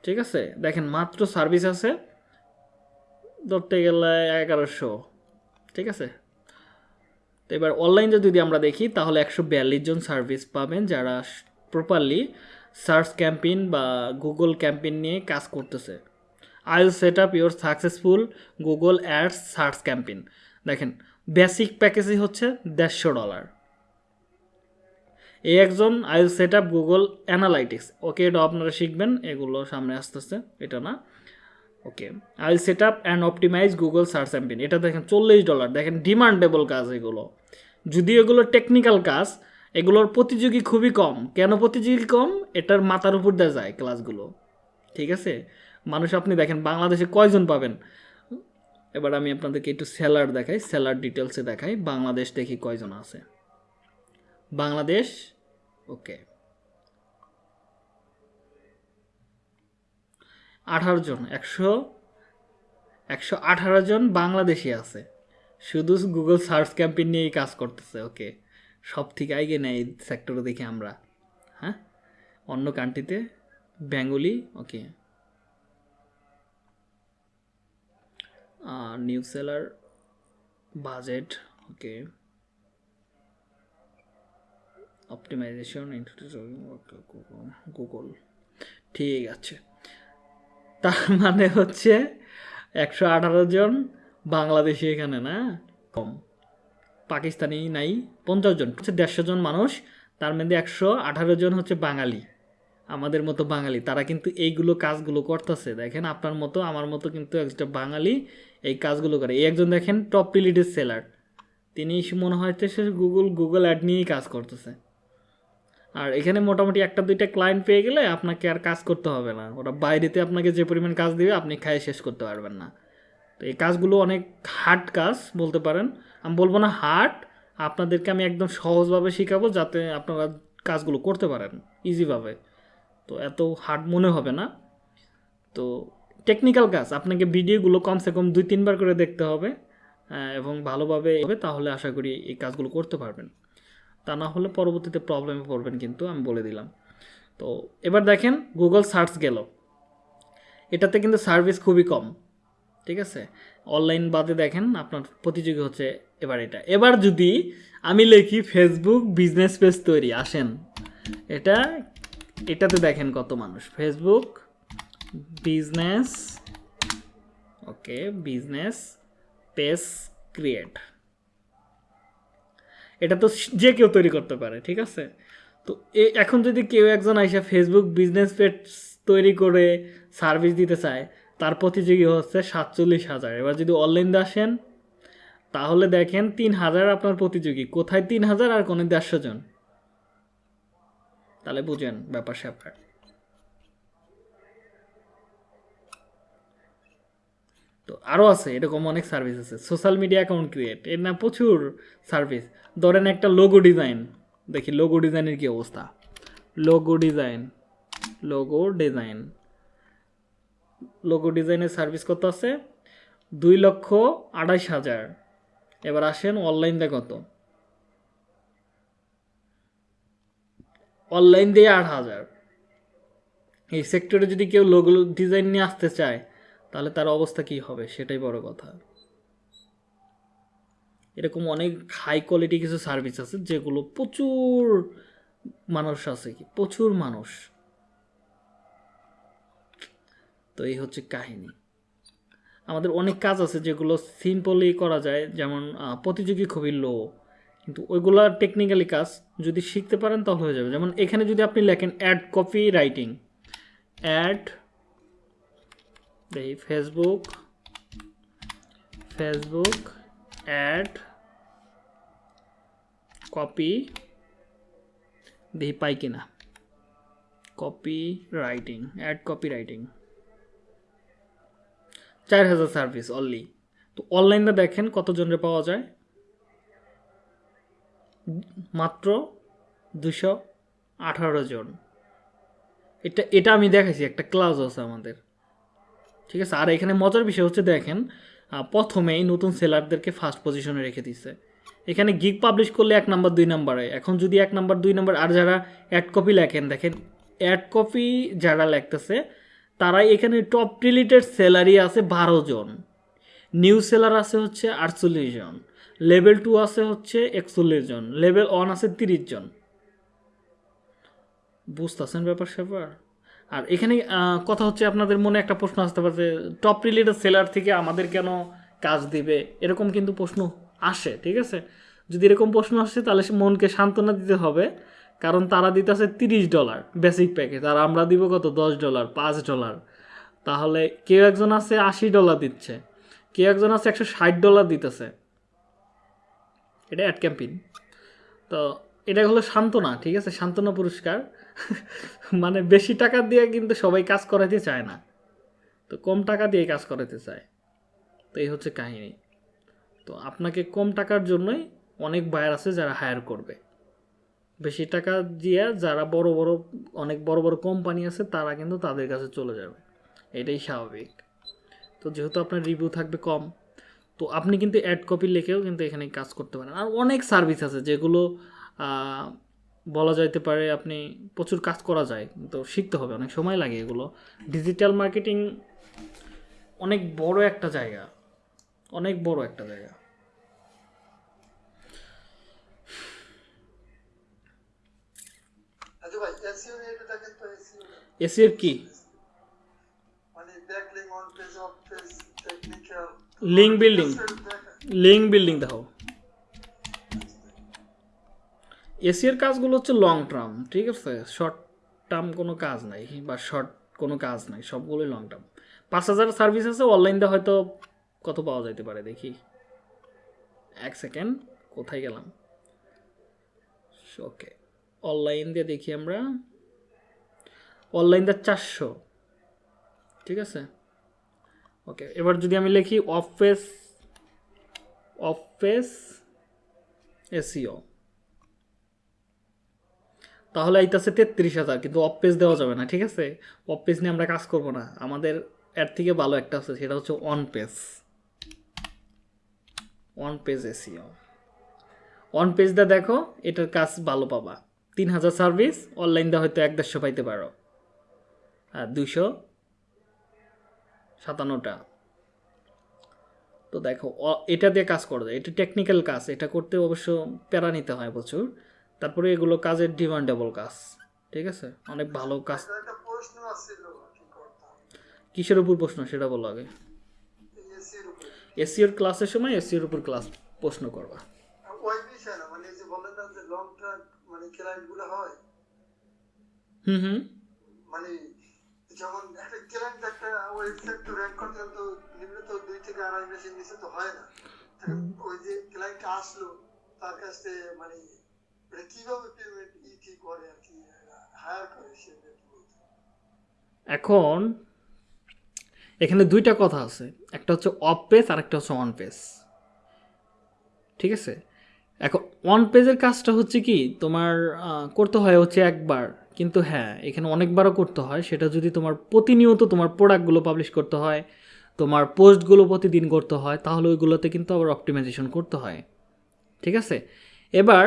ঠিক আছে? দেখেন, মাত্র সার্ভিস আছে ধরতে গেলে এগারোশো। ঠিক আছে? তো এবার অনলাইনে যদি আমরা দেখি, তাহলে একশো বিয়াল্লিশ জন সার্ভিস পাবেন যারা প্রপারলি সার্চ ক্যাম্পেইন বা গুগল ক্যাম্পেইন নিয়ে কাজ করতেছে। I set up your successful Google ads search campaign. দেখেন, বেসিক প্যাকেজই হচ্ছে দেড়শো ডলার। এই একজন I set up Google analytics. Okay এটা আপনারা শিখবেন, এগুলো সামনে আসতেছে, এটা না। Okay I set up and optimize Google search campaign এটা দেখেন চল্লিশ ডলার। দেখেন ডিমান্ডেবল কাজ এগুলো। যদিও এগুলো টেকনিক্যাল কাজ, এগুলোর প্রতিযোগী খুবই কম। কেন প্রতিযোগী কম? এটার মাথার উপর দেওয়া যায় ক্লাসগুলো। ঠিক আছে? মানুষ, আপনি দেখেন বাংলাদেশে কয়জন পাবেন? এবার আমি আপনাদেরকে একটু সেলার দেখাই, স্যালার ডিটেলসে দেখাই। বাংলাদেশ দেখি কয়জন আছে। বাংলাদেশ ওকে। আঠারো জন, একশো একশো আঠারো জন বাংলাদেশি আছে। শুধু গুগল সার্চ ক্যাম্পেইন নিয়েই কাজ করতেছে, ওকে। সব থেকে আগে নেই এই সেক্টরে দেখি আমরা। হ্যাঁ? অন্য কান্ট্রিতে Bengali okay. New seller budget okay. Optimization Google ঠিক আছে। তার মানে হচ্ছে একশো আঠারো জন বাংলাদেশি এখানে না? কম। পাকিস্তানি নাই, পঞ্চাশ জন। হচ্ছে দেড়শো জন মানুষ, তার মধ্যে একশো আঠারো জন হচ্ছে বাঙালি। আমাদের মতো বাঙালি। তারা কিন্তু এইগুলো কাজগুলো করতেছে। দেখেন, আপনার মতো, আমার মতো কিন্তু একটা বাঙালি এই কাজগুলো করে। এই একজন দেখেন টপ রিলেটেড সেলার তিনি মনে হচ্ছে সে গুগল গুগল অ্যাড নিয়েই কাজ করতেছে। আর এখানে মোটামুটি একটা দুইটা ক্লায়েন্ট পেয়ে গেলে আপনাকে আর কাজ করতে হবে না। ওরা বাইরেতে আপনাকে যে পরিমাণ কাজ দিবে, আপনি খাই শেষ করতে পারবেন না। তো এই কাজগুলো অনেক হার্ড কাজ বলতে পারেন। আমি বলব না হার্ড আপনাদেরকে আমি একদম সহজভাবে শেখাবো যাতে আপনারা কাজগুলো করতে পারেন ইজিভাবে তো এত হার্ড মনে হবে না। তো টেকনিক্যাল কাজ, আপনাকে ভিডিওগুলো কমসে কম দুই, তিনবার করে দেখতে হবে এবং ভালোভাবে হবে তাহলে আশা করি এই কাজগুলো করতে পারবেন। তা না হলে পরবর্তীতে প্রবলেমে পড়বেন কিন্তু, আমি বলে দিলাম। তো এবার দেখেন গুগল সার্চ গেল। এটাতে কিন্তু সার্ভিস খুবই কম, ঠিক আছে? অনলাইন বাদে দেখেন, আপনার প্রতিযোগী হচ্ছে এবার এটা। এবার যদি আমি লিখি ফেসবুক বিজনেস পেজ তৈরি, আসেন। এটা, এটাতে দেখেন কত মানুষ। Facebook business okay business page create এটা তো যে কেউ তৈরি করতে পারে, ঠিক আছে? তো এখন যদি কেউ একজন আইসা ফেসবুক বিজনেস পেজ তৈরি করে সার্ভিস দিতে চায়, তার প্রতিযোগী হচ্ছে সাতচল্লিশ হাজার। এবার যদি অনলাইন আসেন, তাহলে দেখেন তিন হাজার আপনার প্রতিযোগী। কোথায় তিন হাজার আর কোনো দেড়শো জন? তাহলে বুঝেন ব্যাপার স্যাপার তো আরও আছে, এরকম অনেক সার্ভিস আছে। সোশ্যাল মিডিয়া অ্যাকাউন্ট ক্রিয়েট এর না প্রচুর সার্ভিস ধরেন একটা লোগো ডিজাইন দেখি লোগো ডিজাইনের কী অবস্থা? Logo design logo design logo ডিজাইনের সার্ভিস কত আছে? দুই লক্ষ আড়াইশ হাজার। এবার আসেন অনলাইনটা কত? অনলাইন দিয়ে আট হাজার। এই সেক্টরে যদি কেউ লোগো ডিজাইন নিয়ে আসতে চায় তাহলে তার অবস্থা কি হবে? সেটাই বড় কথা। এরকম অনেক হাই কোয়ালিটি কিছু সার্ভিস আছে, যেগুলো প্রচুর মানুষ আছে কি? প্রচুর মানুষ। তো এই হচ্ছে কাহিনী। আমাদের অনেক কাজ আছে যেগুলো সিম্পলি করা যায়, যেমন প্রতিযোগী খুবই লো কিন্তু ওইগুলা টেকনিক্যালি কাজ, যদি শিখতে পারেন তাহলে হয়ে যাবে। যেমন এখানে যদি আপনি লেখেন অ্যাড কপি রাইটিং অ্যাড দেখি ফেসবুক ফেসবুক অ্যাড কপি দেখি পাই কিনা copy writing ad copy writing চার হাজার সার্ভিস অনলি তো অনলাইনে দেখেন কতজনের পাওয়া যায়? মাত্র দুশো আঠারো জন। এটা এটা আমি দেখাইছি, একটা ক্লাস আছে আমাদের। ঠিক আছে? আর এখানে মজার বিষয় হচ্ছে দেখেন প্রথমেই নতুন সেলারদেরকে ফার্স্ট পজিশনে রেখে দিছে। এখানে গিগ পাবলিশ করলে এক নাম্বার দুই নাম্বারে এখন যদি এক নাম্বার দুই নাম্বার আর যারা অ্যাড কপি লেখেন, দেখেন অ্যাড কপি যারা লেখতেছে, তারাই এখানে টপ রিলেটেড সেলারি আছে বারো জন। নিউ সেলার আছে হচ্ছে আটচল্লিশ জন। লেভেল টু আছে হচ্ছে একচল্লিশ জন। লেভেল ওয়ান আছে তিরিশ জন। বুঝতেছেন ব্যাপার স্যাপার আর এখানে কথা হচ্ছে আপনাদের মনে একটা প্রশ্ন আসতে পারে টপ রিলেটেড সেলার থেকে আমাদের কেন কাজ দিবে? এরকম কিন্তু প্রশ্ন আসে, ঠিক আছে? যদি এরকম প্রশ্ন আসে, তাহলে সে মনকে সান্ত্বনা দিতে হবে। কারণ তারা দিতেছে তিরিশ ডলার বেসিক প্যাকেজ আর আমরা দিব কত? দশ ডলার পাঁচ ডলার তাহলে কেউ একজন আছে আশি ডলার দিচ্ছে। কেউ একজন আছে একশো ষাট ডলার দিতেছে। এটা অ্যাড ক্যাম্পিং তো এটা হলো সান্ত্বনা, ঠিক আছে? সান্ত্বনা পুরস্কার। মানে বেশি টাকা দিয়ে কিন্তু সবাই কাজ করাতে চায় না। তো কম টাকা দিয়ে কাজ করাতে চায়। তো এই হচ্ছে কাহিনী। তো আপনাকে কম টাকার জন্যই অনেক বায়ার আছে যারা হায়ার করবে। বেশি টাকা দিয়ে যারা বড় বড়, অনেক বড় বড় কোম্পানি আছে, তারা কিন্তু তাদের কাছে চলে যাবে। এটাই স্বাভাবিক। তো যেহেতু আপনার রিভিউ থাকবে কম, তো আপনি কিন্তু অ্যাড কপি লিখেও কিন্তু এখানে কাজ করতে পারেন। আর অনেক সার্ভিস আছে যেগুলো বলা যাইতে পারে আপনি প্রচুর কাজ করা যায় তো শিখতে হবে অনেক সময় লাগে এগুলো। ডিজিটাল মার্কেটিং অনেক বড় একটা জায়গা অনেক বড় একটা জায়গা। আচ্ছা এসির কি? লিঙ্ক বিল্ডিং লিঙ্ক বিল্ডিং দেখো এসির কাজগুলো হচ্ছে লং টার্ম ঠিক আছে? শর্ট টার্ম কোনো কাজ নাই, বা শর্ট কোনো কাজ নাই, সবগুলোই লং টার্ম পাঁচ হাজার সার্ভিস আছে অনলাইনটা হয়তো কত পাওয়া যাইতে পারে, দেখি। এক সেকেন্ড কোথায় গেলাম? ওকে অনলাইন দিয়ে দেখি আমরা। অনলাইন চারশো, ঠিক আছে? ওকে এবার যদি আমি লিখি off page off page SEO তাহলে আইতাছে তেত্রিশ হাজার, কিন্তু অফ পেজ দেওয়া যাবে না, ঠিক আছে? অফ পেজ নিয়ে আমরা কাজ করব না। আমাদের এর থেকে ভালো একটা আছে, সেটা হচ্ছে on page on page SEO on পেজটা দেখো, এটার কাজ ভালো পাবা। তিন হাজার সার্ভিস অনলাইনটা হয়তো এক দেড়শো পাইতে পারো। আর দুশো সাতান্নটা। তো দেখো এটা দিয়ে কাজ করা। এটা টেকনিক্যাল কাজ, এটা করতে অবশ্য প্যারা নিতে হয় প্রচুর। তারপরে এগুলো কাজের ডিমান্ডেবল কাজ ঠিক আছে? অনেক ভালো কাজ। করতাম? কিসের উপর প্রশ্ন সেটা বলো আগে। এসিওর ক্লাসের সময় এসিওর উপর ক্লাস প্রশ্ন করবা। মানে এই যে বলেন না যে লং টার্ম মানে হয়। হুম হুম। মানে যেমন একটা ক্লায়েন্ট একটা ওয়েবসাইট তো র্যাঙ্ক করতে গেলে তো দুই থেকে আড়াই মাসের নিচে তো হয় না। ওই যে ক্লায়েন্ট আসলো তার কাছ থেকে এখন এখানে দুইটা কথা আছে। একটা হচ্ছে অফ পেজ আর একটা হচ্ছে অন পেজ ঠিক আছে? এখন অন পেজের কাজটা হচ্ছে কি, তোমার করতে হয় হচ্ছে একবার। কিন্তু হ্যাঁ এখানে অনেকবারও করতে হয়। সেটা যদি তোমার প্রতিনিয়ত তোমার প্রোডাক্টগুলো পাবলিশ করতে হয়, তোমার পোস্টগুলো প্রতিদিন করতে হয়, তাহলে ওইগুলোতে কিন্তু আবার অপটিমাইজেশন করতে হয়। ঠিক আছে? এবার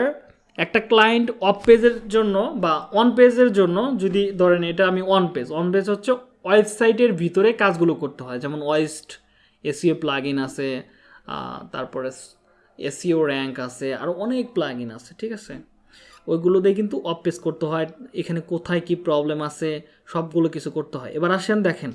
একটা ক্লায়েন্ট অফ পেজের জন্য বা অন পেজের জন্য যদি ধরেন এটা আমি অন পেজ অন পেজ হচ্ছে ওয়েবসাইটের ভিতরে কাজগুলো করতে হয়। যেমন ওয়েস্ট এসিও প্লাগ ইন আছে তারপরে এসিও র্যাঙ্ক আছে আরও অনেক প্লাগ ইন আছে, ঠিক আছে? ওইগুলো দিয়ে কিন্তু অফ পেজ করতে হয়। এখানে কোথায় কি প্রবলেম আছে? সবগুলো কিছু করতে হয়। এবার আসেন দেখেন